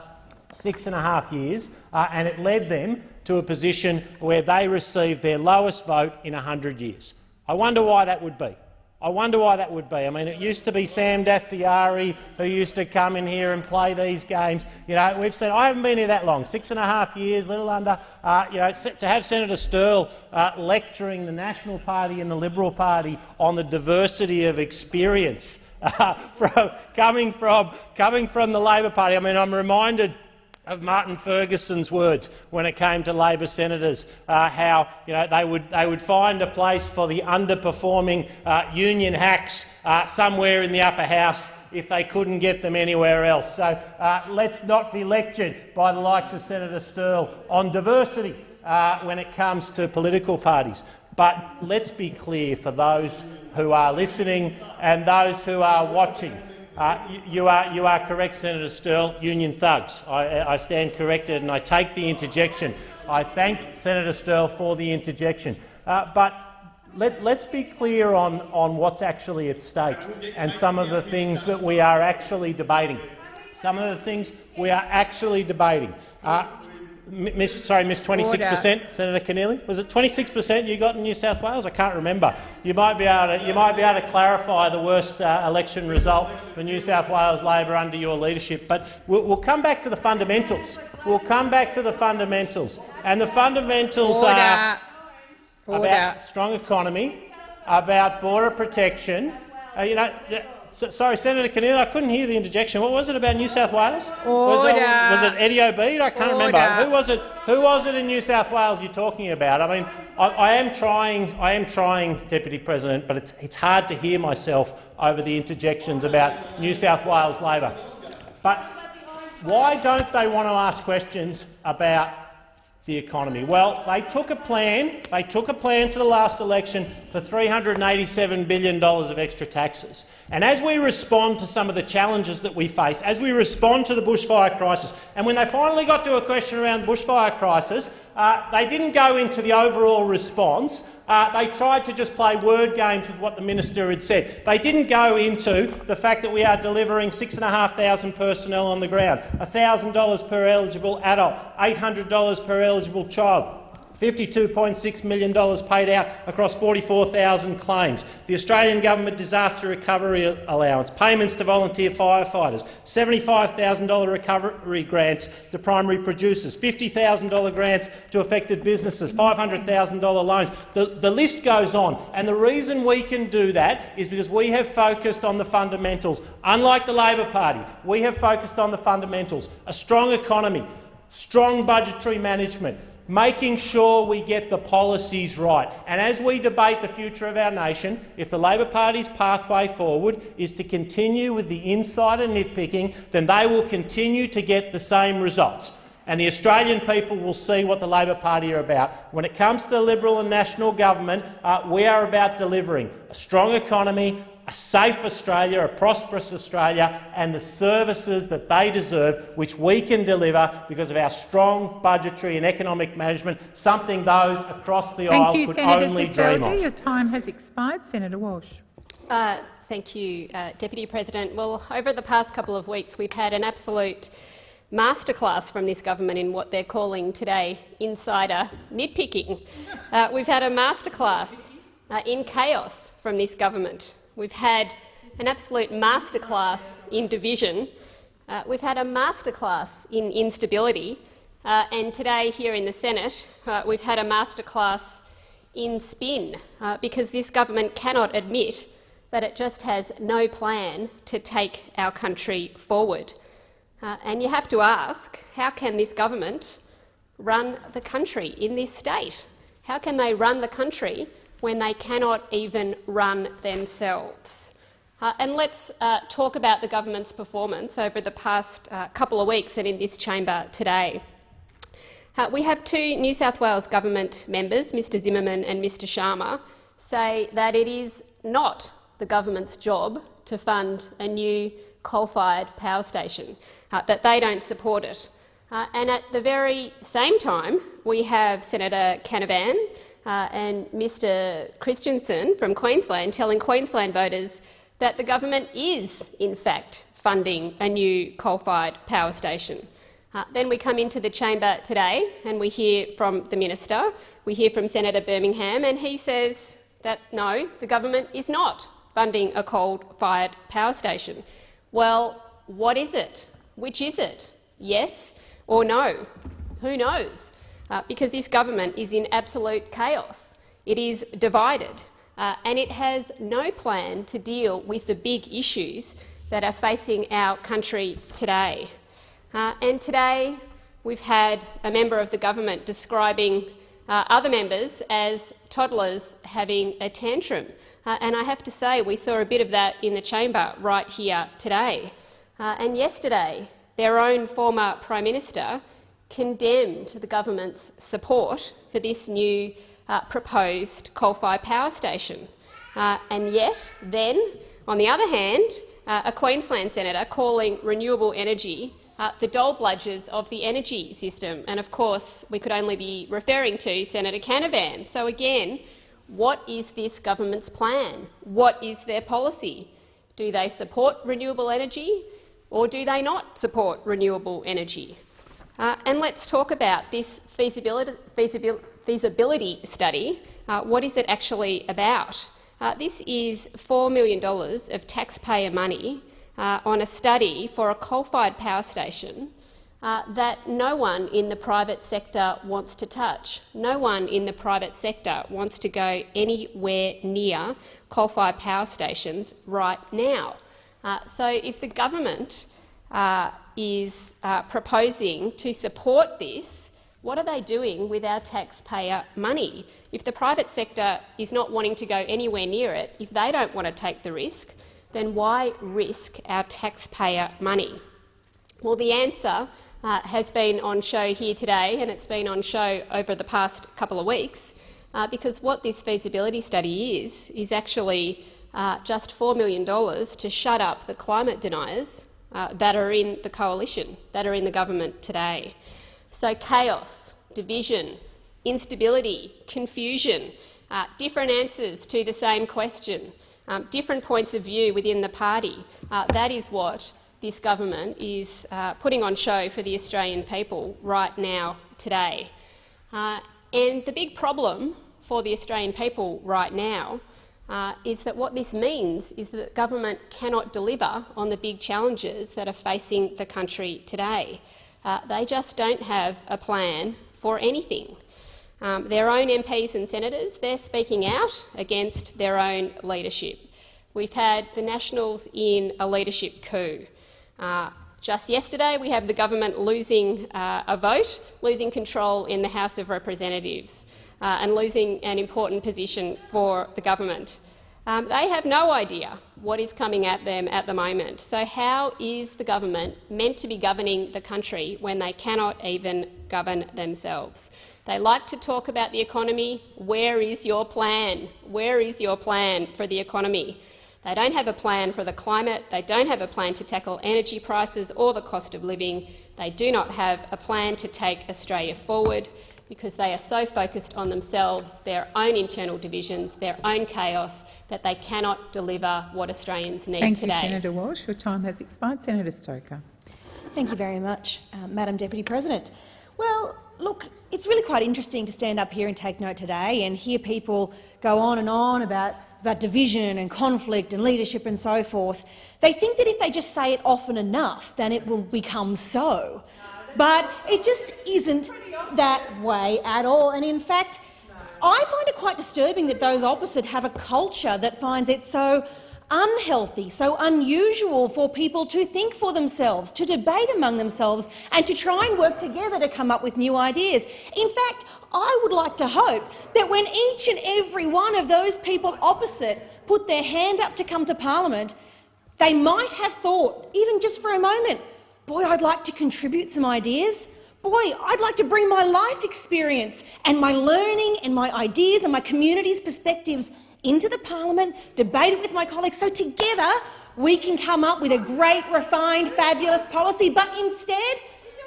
six and a half years, uh, and it led them to a position where they received their lowest vote in 100 years. I wonder why that would be. I wonder why that would be. I mean, it used to be Sam Dastyari who used to come in here and play these games. You know, we've said I haven't been here that long, six and a half years, little under. Uh, you know, to have Senator Sterle uh, lecturing the National Party and the Liberal Party on the diversity of experience uh, from, coming from coming from the Labor Party. I mean, I'm reminded of Martin Ferguson's words when it came to Labor senators, uh, how you know, they, would, they would find a place for the underperforming uh, union hacks uh, somewhere in the upper house if they couldn't get them anywhere else. So uh, let's not be lectured by the likes of Senator Sterle on diversity uh, when it comes to political parties. But let's be clear for those who are listening and those who are watching. Uh, you, are, you are correct, Senator Sterle. Union thugs. I, I, stand corrected and I take the interjection. I thank Senator Sterle for the interjection. Uh, but let, us be clear on, on what's actually at stake and some of the things that we are actually debating. Some of the things we are actually debating. Uh, Miss, sorry, Miss 26 per cent, Senator Keneally. Was it 26 per cent you got in New South Wales? I can't remember. You might be able to, you might be able to clarify the worst uh, election result for New South Wales Labor under your leadership. But we'll, we'll, come back to the fundamentals. We'll come back to the fundamentals, and the fundamentals Order. are Order. about strong economy, about border protection. Uh, you know. So, sorry, Senator Keneally, I couldn't hear the interjection. What was it about New South Wales? Was it, was it, Eddie Obeid? I can't Order. remember. Who was it? Who was it in New South Wales you're talking about? I mean, I, I, am trying. I am trying, Deputy President, but it's it's hard to hear myself over the interjections about New South Wales Labor. But why don't they want to ask questions about the economy? Well, they took a plan. They took a plan for the last election for $387 billion of extra taxes. And as we respond to some of the challenges that we face, as we respond to the bushfire crisis, and when they finally got to a question around bushfire crisis, uh, they didn't go into the overall response. Uh, they tried to just play word games with what the minister had said. They didn't go into the fact that we are delivering 6,500 personnel on the ground, $1,000 per eligible adult, $800 per eligible child. $52.6 million paid out across 44,000 claims. The Australian Government Disaster Recovery Allowance, payments to volunteer firefighters, $75,000 recovery grants to primary producers, $50,000 grants to affected businesses, $500,000 loans. The, the list goes on. And the reason we can do that is because we have focused on the fundamentals. Unlike the Labor Party, we have focused on the fundamentals. A strong economy, strong budgetary management, making sure we get the policies right. And as we debate the future of our nation, if the Labor Party's pathway forward is to continue with the insider nitpicking, then they will continue to get the same results. And the Australian people will see what the Labor Party are about. When it comes to the Liberal and National government, uh, we are about delivering a strong economy, a safe Australia, a prosperous Australia and the services that they deserve, which we can deliver because of our strong budgetary and economic management, something those across the thank aisle you, could Senator only Seselja. dream of. Your time has expired. Senator Walsh. Uh, thank you, uh, Deputy President. Well, over the past couple of weeks, we've had an absolute masterclass from this government in what they're calling today insider nitpicking. Uh, we've had a masterclass uh, in chaos from this government. We've had an absolute masterclass in division. Uh, we've had a masterclass in instability. Uh, and today here in the Senate, uh, we've had a masterclass in spin, uh, because this government cannot admit that it just has no plan to take our country forward. Uh, and you have to ask, how can this government run the country in this state? How can they run the country when they cannot even run themselves. Uh, and let's uh, talk about the government's performance over the past uh, couple of weeks and in this chamber today. Uh, we have two New South Wales government members, Mr Zimmerman and Mr Sharma, say that it is not the government's job to fund a new coal-fired power station, uh, that they don't support it. Uh, and at the very same time, we have Senator Canavan uh, and Mr Christensen from Queensland telling Queensland voters that the government is, in fact, funding a new coal-fired power station. Uh, then we come into the chamber today and we hear from the minister, we hear from Senator Birmingham, and he says that no, the government is not funding a coal-fired power station. Well, what is it? Which is it? Yes or no? Who knows? Uh, because this government is in absolute chaos. It is divided, uh, and it has no plan to deal with the big issues that are facing our country today. Uh, and today we've had a member of the government describing uh, other members as toddlers having a tantrum. Uh, and I have to say we saw a bit of that in the chamber right here today. Uh, and yesterday, their own former Prime Minister condemned the government's support for this new uh, proposed coal-fired power station. Uh, and yet, then, on the other hand, a Queensland senator calling renewable energy uh, the dole bludgers of the energy system. And of course, we could only be referring to Senator Canavan. So again, what is this government's plan? What is their policy? Do they support renewable energy or do they not support renewable energy? Uh, and let's talk about this feasibility, feasibility, feasibility study. Uh, what is it actually about? Uh, this is $4 million of taxpayer money uh, on a study for a coal-fired power station uh, that no one in the private sector wants to touch. No one in the private sector wants to go anywhere near coal-fired power stations right now. Uh, so if the government is uh, proposing to support this, what are they doing with our taxpayer money? If the private sector is not wanting to go anywhere near it, if they don't want to take the risk, then why risk our taxpayer money? Well, the answer uh, has been on show here today, and it's been on show over the past couple of weeks, uh, because what this feasibility study is, is actually uh, just $4 million to shut up the climate deniers uh, that are in the coalition, that are in the government today. So chaos, division, instability, confusion, uh, different answers to the same question, um, different points of view within the party. Uh, that is what this government is uh, putting on show for the Australian people right now, today. Uh, and the big problem for the Australian people right now uh, is that what this means is that government cannot deliver on the big challenges that are facing the country today. Uh, they just don't have a plan for anything. Um, their own MPs and senators, they're speaking out against their own leadership. We've had the Nationals in a leadership coup. Uh, just yesterday, we have the government losing uh, a vote, losing control in the House of Representatives uh, and losing an important position for the government. Um, they have no idea what is coming at them at the moment. So how is the government meant to be governing the country when they cannot even govern themselves? They like to talk about the economy. Where is your plan? Where is your plan for the economy? They don't have a plan for the climate. They don't have a plan to tackle energy prices or the cost of living. They do not have a plan to take Australia forward because they are so focused on themselves, their own internal divisions, their own chaos, that they cannot deliver what Australians need Thank today. Thank you, Senator Walsh. Your time has expired. Senator Stoker. Thank you very much, uh, Madam Deputy President. Well, look, it's really quite interesting to stand up here and take note today and hear people go on and on about, about division and conflict and leadership and so forth. They think that if they just say it often enough, then it will become so. But it just isn't that way at all. And in fact, I find it quite disturbing that those opposite have a culture that finds it so unhealthy, so unusual for people to think for themselves, to debate among themselves and to try and work together to come up with new ideas. In fact, I would like to hope that when each and every one of those people opposite put their hand up to come to parliament, they might have thought, even just for a moment, boy, I'd like to contribute some ideas. Boy, I'd like to bring my life experience and my learning and my ideas and my community's perspectives into the parliament, debate it with my colleagues, so together we can come up with a great, refined, fabulous policy. But instead,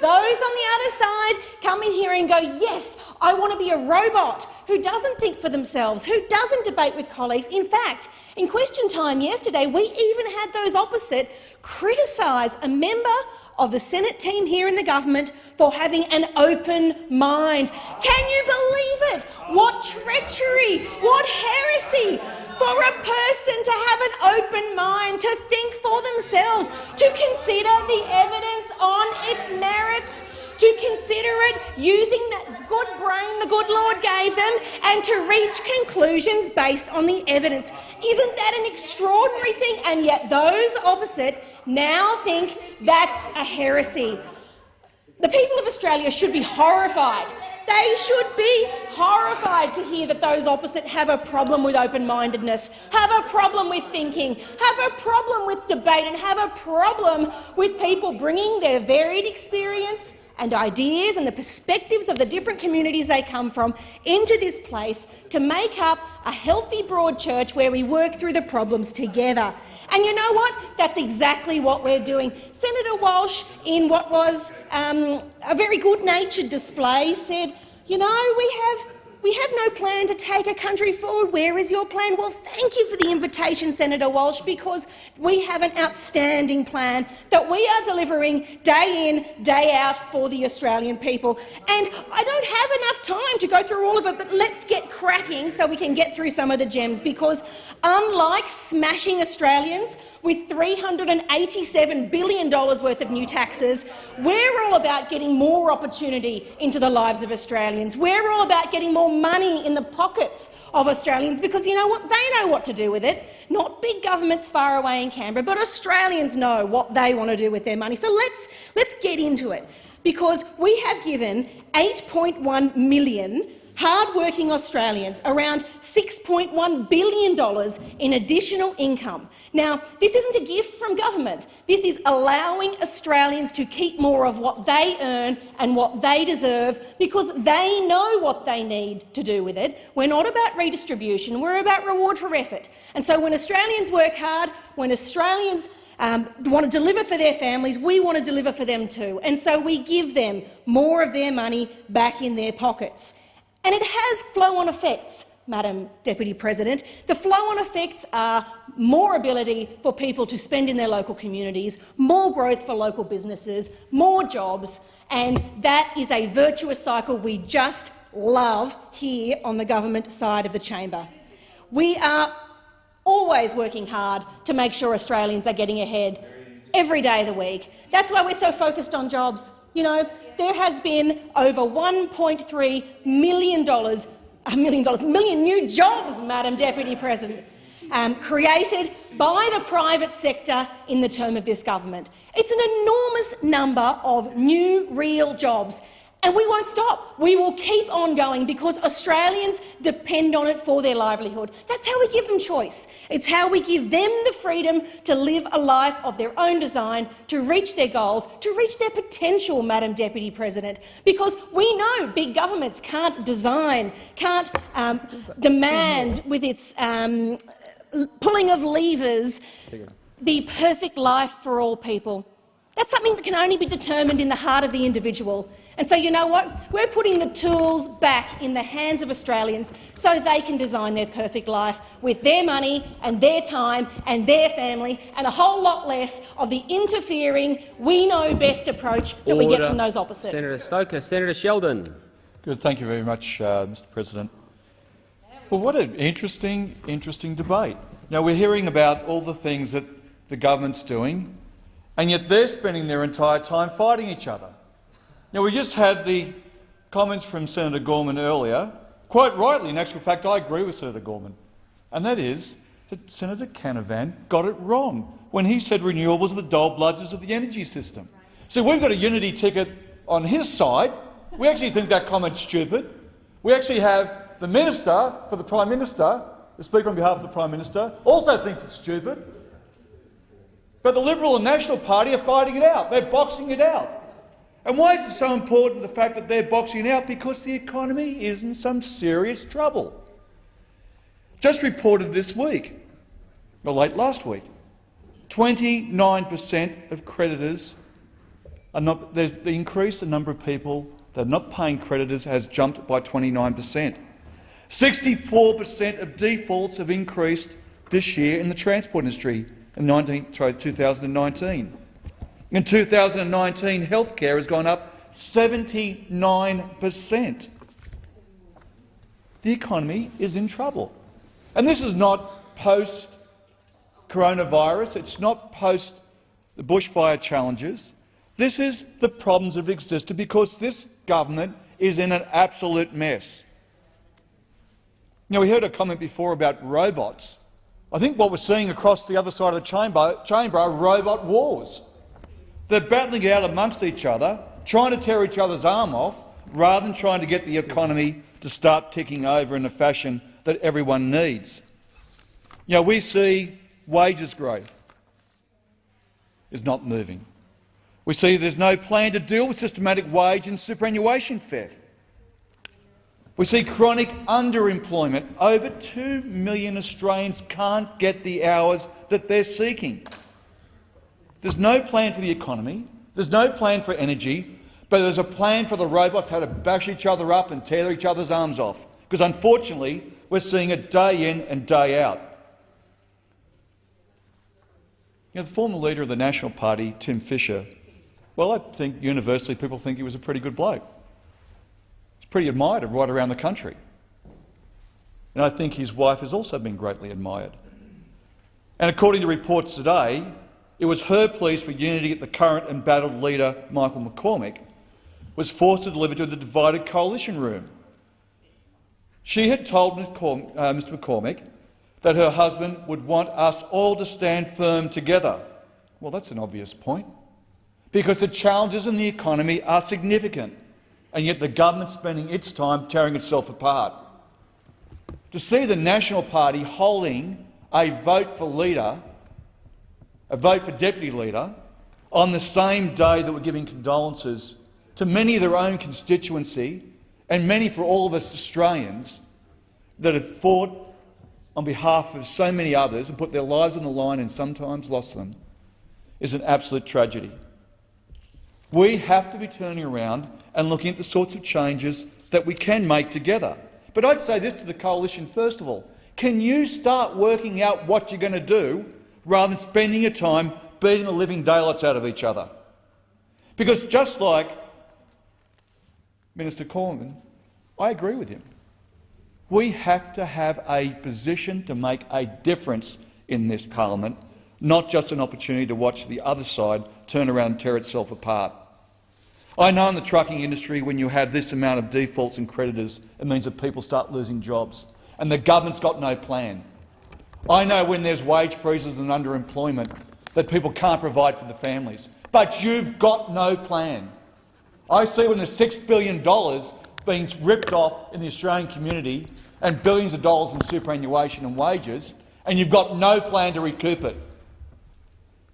those on the other side come in here and go, yes, I want to be a robot who doesn't think for themselves, who doesn't debate with colleagues. In fact, in question time yesterday, we even had those opposite criticise a member of the Senate team here in the government for having an open mind. Can you believe it? What treachery, what heresy for a person to have an open mind, to think for themselves, to consider the evidence on its merits, to consider it using that good brain the good Lord gave them and to reach conclusions based on the evidence. Isn't that an extraordinary thing? And yet those opposite now think that's a heresy. The people of Australia should be horrified. They should be horrified to hear that those opposite have a problem with open-mindedness, have a problem with thinking, have a problem with debate and have a problem with people bringing their varied experience and ideas and the perspectives of the different communities they come from into this place to make up a healthy, broad church where we work through the problems together. And you know what? That's exactly what we're doing. Senator Walsh, in what was um, a very good-natured display, said, you know, we have we have no plan to take a country forward. Where is your plan? Well, thank you for the invitation, Senator Walsh, because we have an outstanding plan that we are delivering day in, day out for the Australian people. And I don't have enough time to go through all of it, but let's get cracking so we can get through some of the gems, because unlike smashing Australians with $387 billion worth of new taxes, we're all about getting more opportunity into the lives of Australians. We're all about getting more money in the pockets of Australians because you know what? They know what to do with it. Not big governments far away in Canberra, but Australians know what they want to do with their money. So let's, let's get into it because we have given 8.1 million hard-working Australians around $6.1 billion in additional income. Now, this isn't a gift from government. This is allowing Australians to keep more of what they earn and what they deserve because they know what they need to do with it. We're not about redistribution, we're about reward for effort. And so when Australians work hard, when Australians um, want to deliver for their families, we want to deliver for them too. And so we give them more of their money back in their pockets. And it has flow-on effects, Madam Deputy President. The flow-on effects are more ability for people to spend in their local communities, more growth for local businesses, more jobs, and that is a virtuous cycle we just love here on the government side of the chamber. We are always working hard to make sure Australians are getting ahead every day of the week. That's why we're so focused on jobs. You know, there has been over $1.3 million, a million dollars, million new jobs, Madam Deputy President, um, created by the private sector in the term of this government. It's an enormous number of new, real jobs. And we won't stop. We will keep on going because Australians depend on it for their livelihood. That's how we give them choice. It's how we give them the freedom to live a life of their own design, to reach their goals, to reach their potential, Madam Deputy President. Because we know big governments can't design, can't um, demand with its um, pulling of levers the perfect life for all people. That's something that can only be determined in the heart of the individual. And so you know what? We're putting the tools back in the hands of Australians so they can design their perfect life with their money and their time and their family and a whole lot less of the interfering, we-know-best approach that Order. we get from those opposite. Senator Stoker. Senator Sheldon. Good. Thank you very much, uh, Mr President. Well, what an interesting, interesting debate. Now, we're hearing about all the things that the government's doing, and yet they're spending their entire time fighting each other. Now, we just had the comments from Senator Cormann earlier. Quite rightly, in actual fact, I agree with Senator Cormann, and that is that Senator Canavan got it wrong when he said renewables are the dole bludgers of the energy system. So we've got a unity ticket on his side. We actually think that comment's stupid. We actually have the Minister for the Prime Minister, the Speaker on behalf of the Prime Minister, also thinks it's stupid. But the Liberal and National Party are fighting it out. They're boxing it out. And why is it so important, the fact that they're boxing out? Because the economy is in some serious trouble. Just reported this week, or late last week, 29 per cent of creditors are not, they increased the number of people that are not paying creditors has jumped by 29 per cent. 64 per cent of defaults have increased this year in the transport industry in 19, sorry, 2019. In 2019, healthcare has gone up 79 per cent. The economy is in trouble. And this is not post-coronavirus. It's not post the bushfire challenges. This is the problems that have existed because this government is in an absolute mess. Now, we heard a comment before about robots. I think what we're seeing across the other side of the chamber, chamber are robot wars. They're battling it out amongst each other, trying to tear each other's arm off, rather than trying to get the economy to start ticking over in a fashion that everyone needs. You know, we see wages growth is not moving. We see there's no plan to deal with systematic wage and superannuation theft. We see chronic underemployment. Over 2 million Australians can't get the hours that they're seeking. There's no plan for the economy, there's no plan for energy, but there's a plan for the robots how to bash each other up and tear each other's arms off, because unfortunately we're seeing it day in and day out. You know, the former leader of the National Party, Tim Fischer, well, I think universally people think he was a pretty good bloke. He's pretty admired right around the country. And I think his wife has also been greatly admired. And according to reports today, it was her pleas for unity that the current embattled leader, Michael McCormack, was forced to deliver to the divided coalition room. She had told Mr uh, McCormack that her husband would want us all to stand firm together. Well, that's an obvious point, because the challenges in the economy are significant, and yet the government's spending its time tearing itself apart. To see the National Party holding a vote for leader, a vote for deputy leader, on the same day that we're giving condolences to many of their own constituency and many for all of us Australians that have fought on behalf of so many others and put their lives on the line and sometimes lost them is an absolute tragedy. We have to be turning around and looking at the sorts of changes that we can make together. But I'd say this to the coalition first of all. Can you start working out what you're going to do rather than spending your time beating the living daylights out of each other? Because just like Minister Cormann, I agree with him. We have to have a position to make a difference in this parliament, not just an opportunity to watch the other side turn around and tear itself apart. I know in the trucking industry when you have this amount of defaults and creditors, it means that people start losing jobs, and the government's got no plan. I know when there's wage freezes and underemployment that people can't provide for the families, but you've got no plan. I see when there's $6 billion being ripped off in the Australian community and billions of dollars in superannuation and wages, and you've got no plan to recoup it.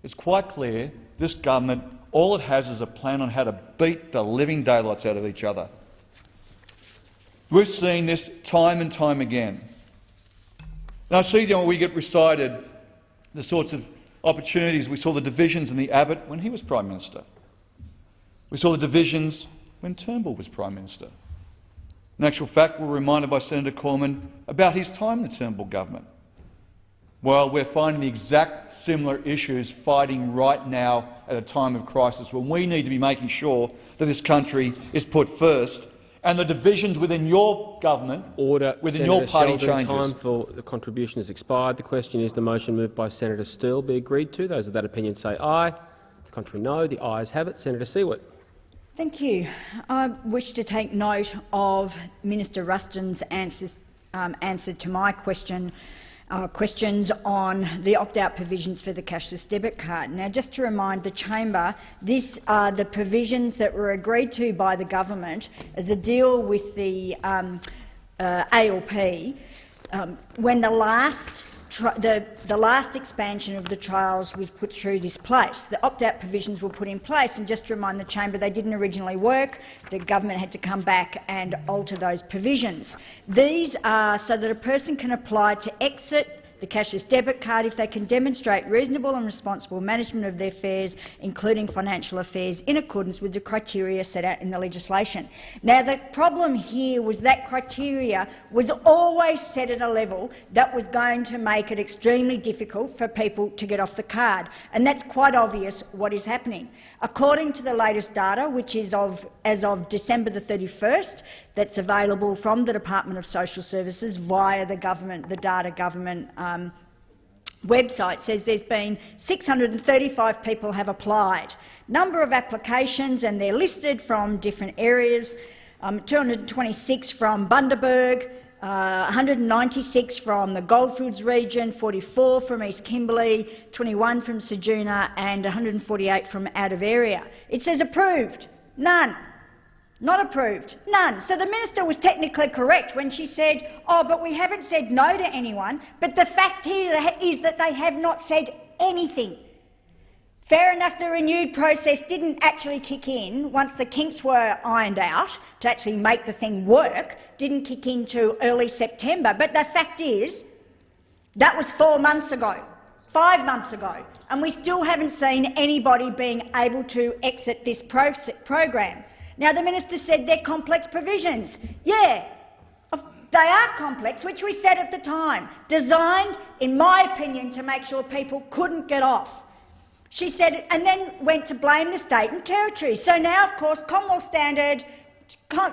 It's quite clear this government, all it has is a plan on how to beat the living daylights out of each other. We're seeing this time and time again. And I see you know, we get recited the sorts of opportunities. We saw the divisions in the Abbott when he was Prime Minister. We saw the divisions when Turnbull was Prime Minister. In actual fact, we're reminded by Senator Cormann about his time in the Turnbull government. Well, we're finding the exact similar issues fighting right now at a time of crisis when we need to be making sure that this country is put first and the divisions within your government, Order. within Senator your party Sheldon, changes. Time for the contribution has expired. The question is the motion moved by Senator Steele be agreed to. Those of that opinion say aye. The contrary no. The ayes have it. Senator Siewert. Thank you. I wish to take note of Minister Ruston's answers, um, answer to my question, uh, questions on the opt-out provisions for the cashless debit card. Now, just to remind the chamber, these are the provisions that were agreed to by the government as a deal with the um, uh, ALP um, when the last the, the last expansion of the trials was put through this place. The opt-out provisions were put in place, and just to remind the chamber, they didn't originally work. The government had to come back and alter those provisions. These are so that a person can apply to exit the cashless debit card if they can demonstrate reasonable and responsible management of their affairs, including financial affairs, in accordance with the criteria set out in the legislation. Now, the problem here was that criteria was always set at a level that was going to make it extremely difficult for people to get off the card, and that's quite obvious what is happening. According to the latest data, which is of, as of December the 31st, that's available from the Department of Social Services via the government, the data government uh, um, website says there's been 635 people have applied. Number of applications, and they're listed from different areas. Um, 226 from Bundaberg, uh, 196 from the Goldfields region, 44 from East Kimberley, 21 from Ceduna and 148 from out of area. It says approved. None. Not approved. None. So the minister was technically correct when she said, oh, but we haven't said no to anyone. But the fact here is that they have not said anything. Fair enough, the renewed process didn't actually kick in once the kinks were ironed out to actually make the thing work, didn't kick into early September. But the fact is, that was four months ago, five months ago, and we still haven't seen anybody being able to exit this program. Now, the minister said they're complex provisions. Yeah, they are complex, which we said at the time, designed, in my opinion, to make sure people couldn't get off. She said, it and then went to blame the state and territories. So now, of course, Commonwealth standard,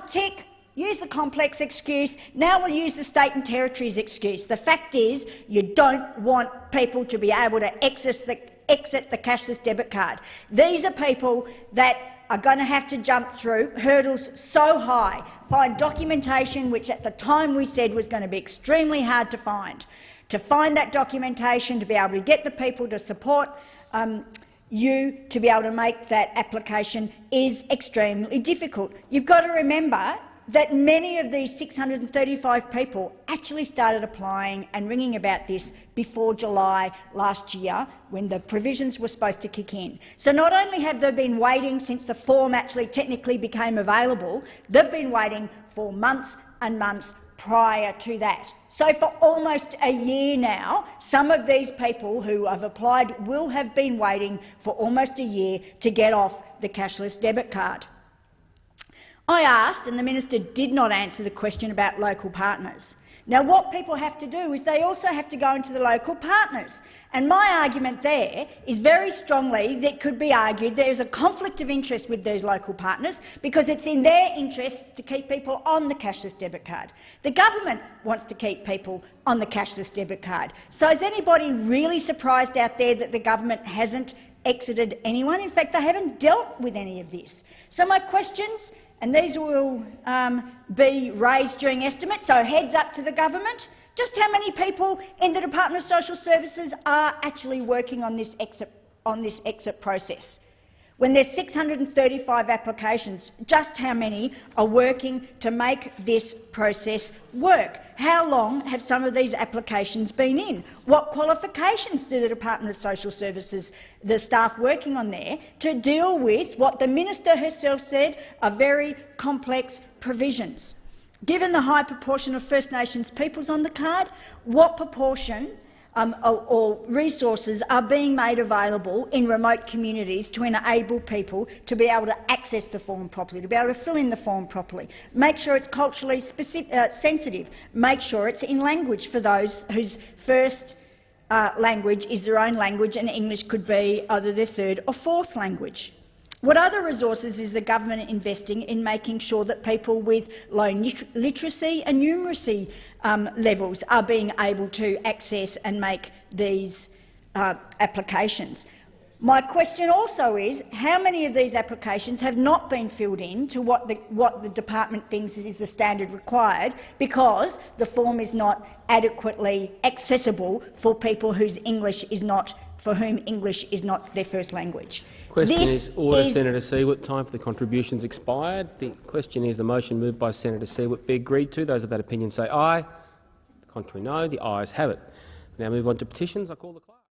tick, use the complex excuse. Now we'll use the state and territories excuse. The fact is, you don't want people to be able to the, exit the cashless debit card. These are people that are going to have to jump through hurdles so high, find documentation which at the time we said was going to be extremely hard to find. To find that documentation, to be able to get the people to support um, you to be able to make that application is extremely difficult. You've got to remember that many of these 635 people actually started applying and ringing about this before July last year, when the provisions were supposed to kick in. So not only have they been waiting since the form actually technically became available, they've been waiting for months and months prior to that. So for almost a year now, some of these people who have applied will have been waiting for almost a year to get off the cashless debit card. I asked, and the minister did not answer the question about local partners. Now, what people have to do is they also have to go into the local partners. And my argument there is very strongly that could be argued there is a conflict of interest with those local partners because it's in their interest to keep people on the cashless debit card. The government wants to keep people on the cashless debit card. So is anybody really surprised out there that the government hasn't exited anyone? In fact, they haven't dealt with any of this. So my questions and these will um, be raised during estimates, so heads up to the government. Just how many people in the Department of Social Services are actually working on this exit, on this exit process? When there's 635 applications, just how many are working to make this process work? How long have some of these applications been in? What qualifications do the Department of Social Services, the staff working on there, to deal with what the minister herself said are very complex provisions? Given the high proportion of First Nations peoples on the card, what proportion um, or, or, resources are being made available in remote communities to enable people to be able to access the form properly, to be able to fill in the form properly, make sure it's culturally specific, uh, sensitive, make sure it's in language for those whose first uh, language is their own language and English could be either their third or fourth language. What other resources is the government investing in making sure that people with low literacy and numeracy um, levels are being able to access and make these uh, applications? My question also is, how many of these applications have not been filled in to what the, what the department thinks is the standard required because the form is not adequately accessible for people whose English is not, for whom English is not their first language? Question this is order, is Senator Siewert. Time for the contributions expired. The question is the motion moved by Senator Siewert be agreed to. Those of that opinion say aye. The contrary no. The ayes have it. We now move on to petitions. I call the.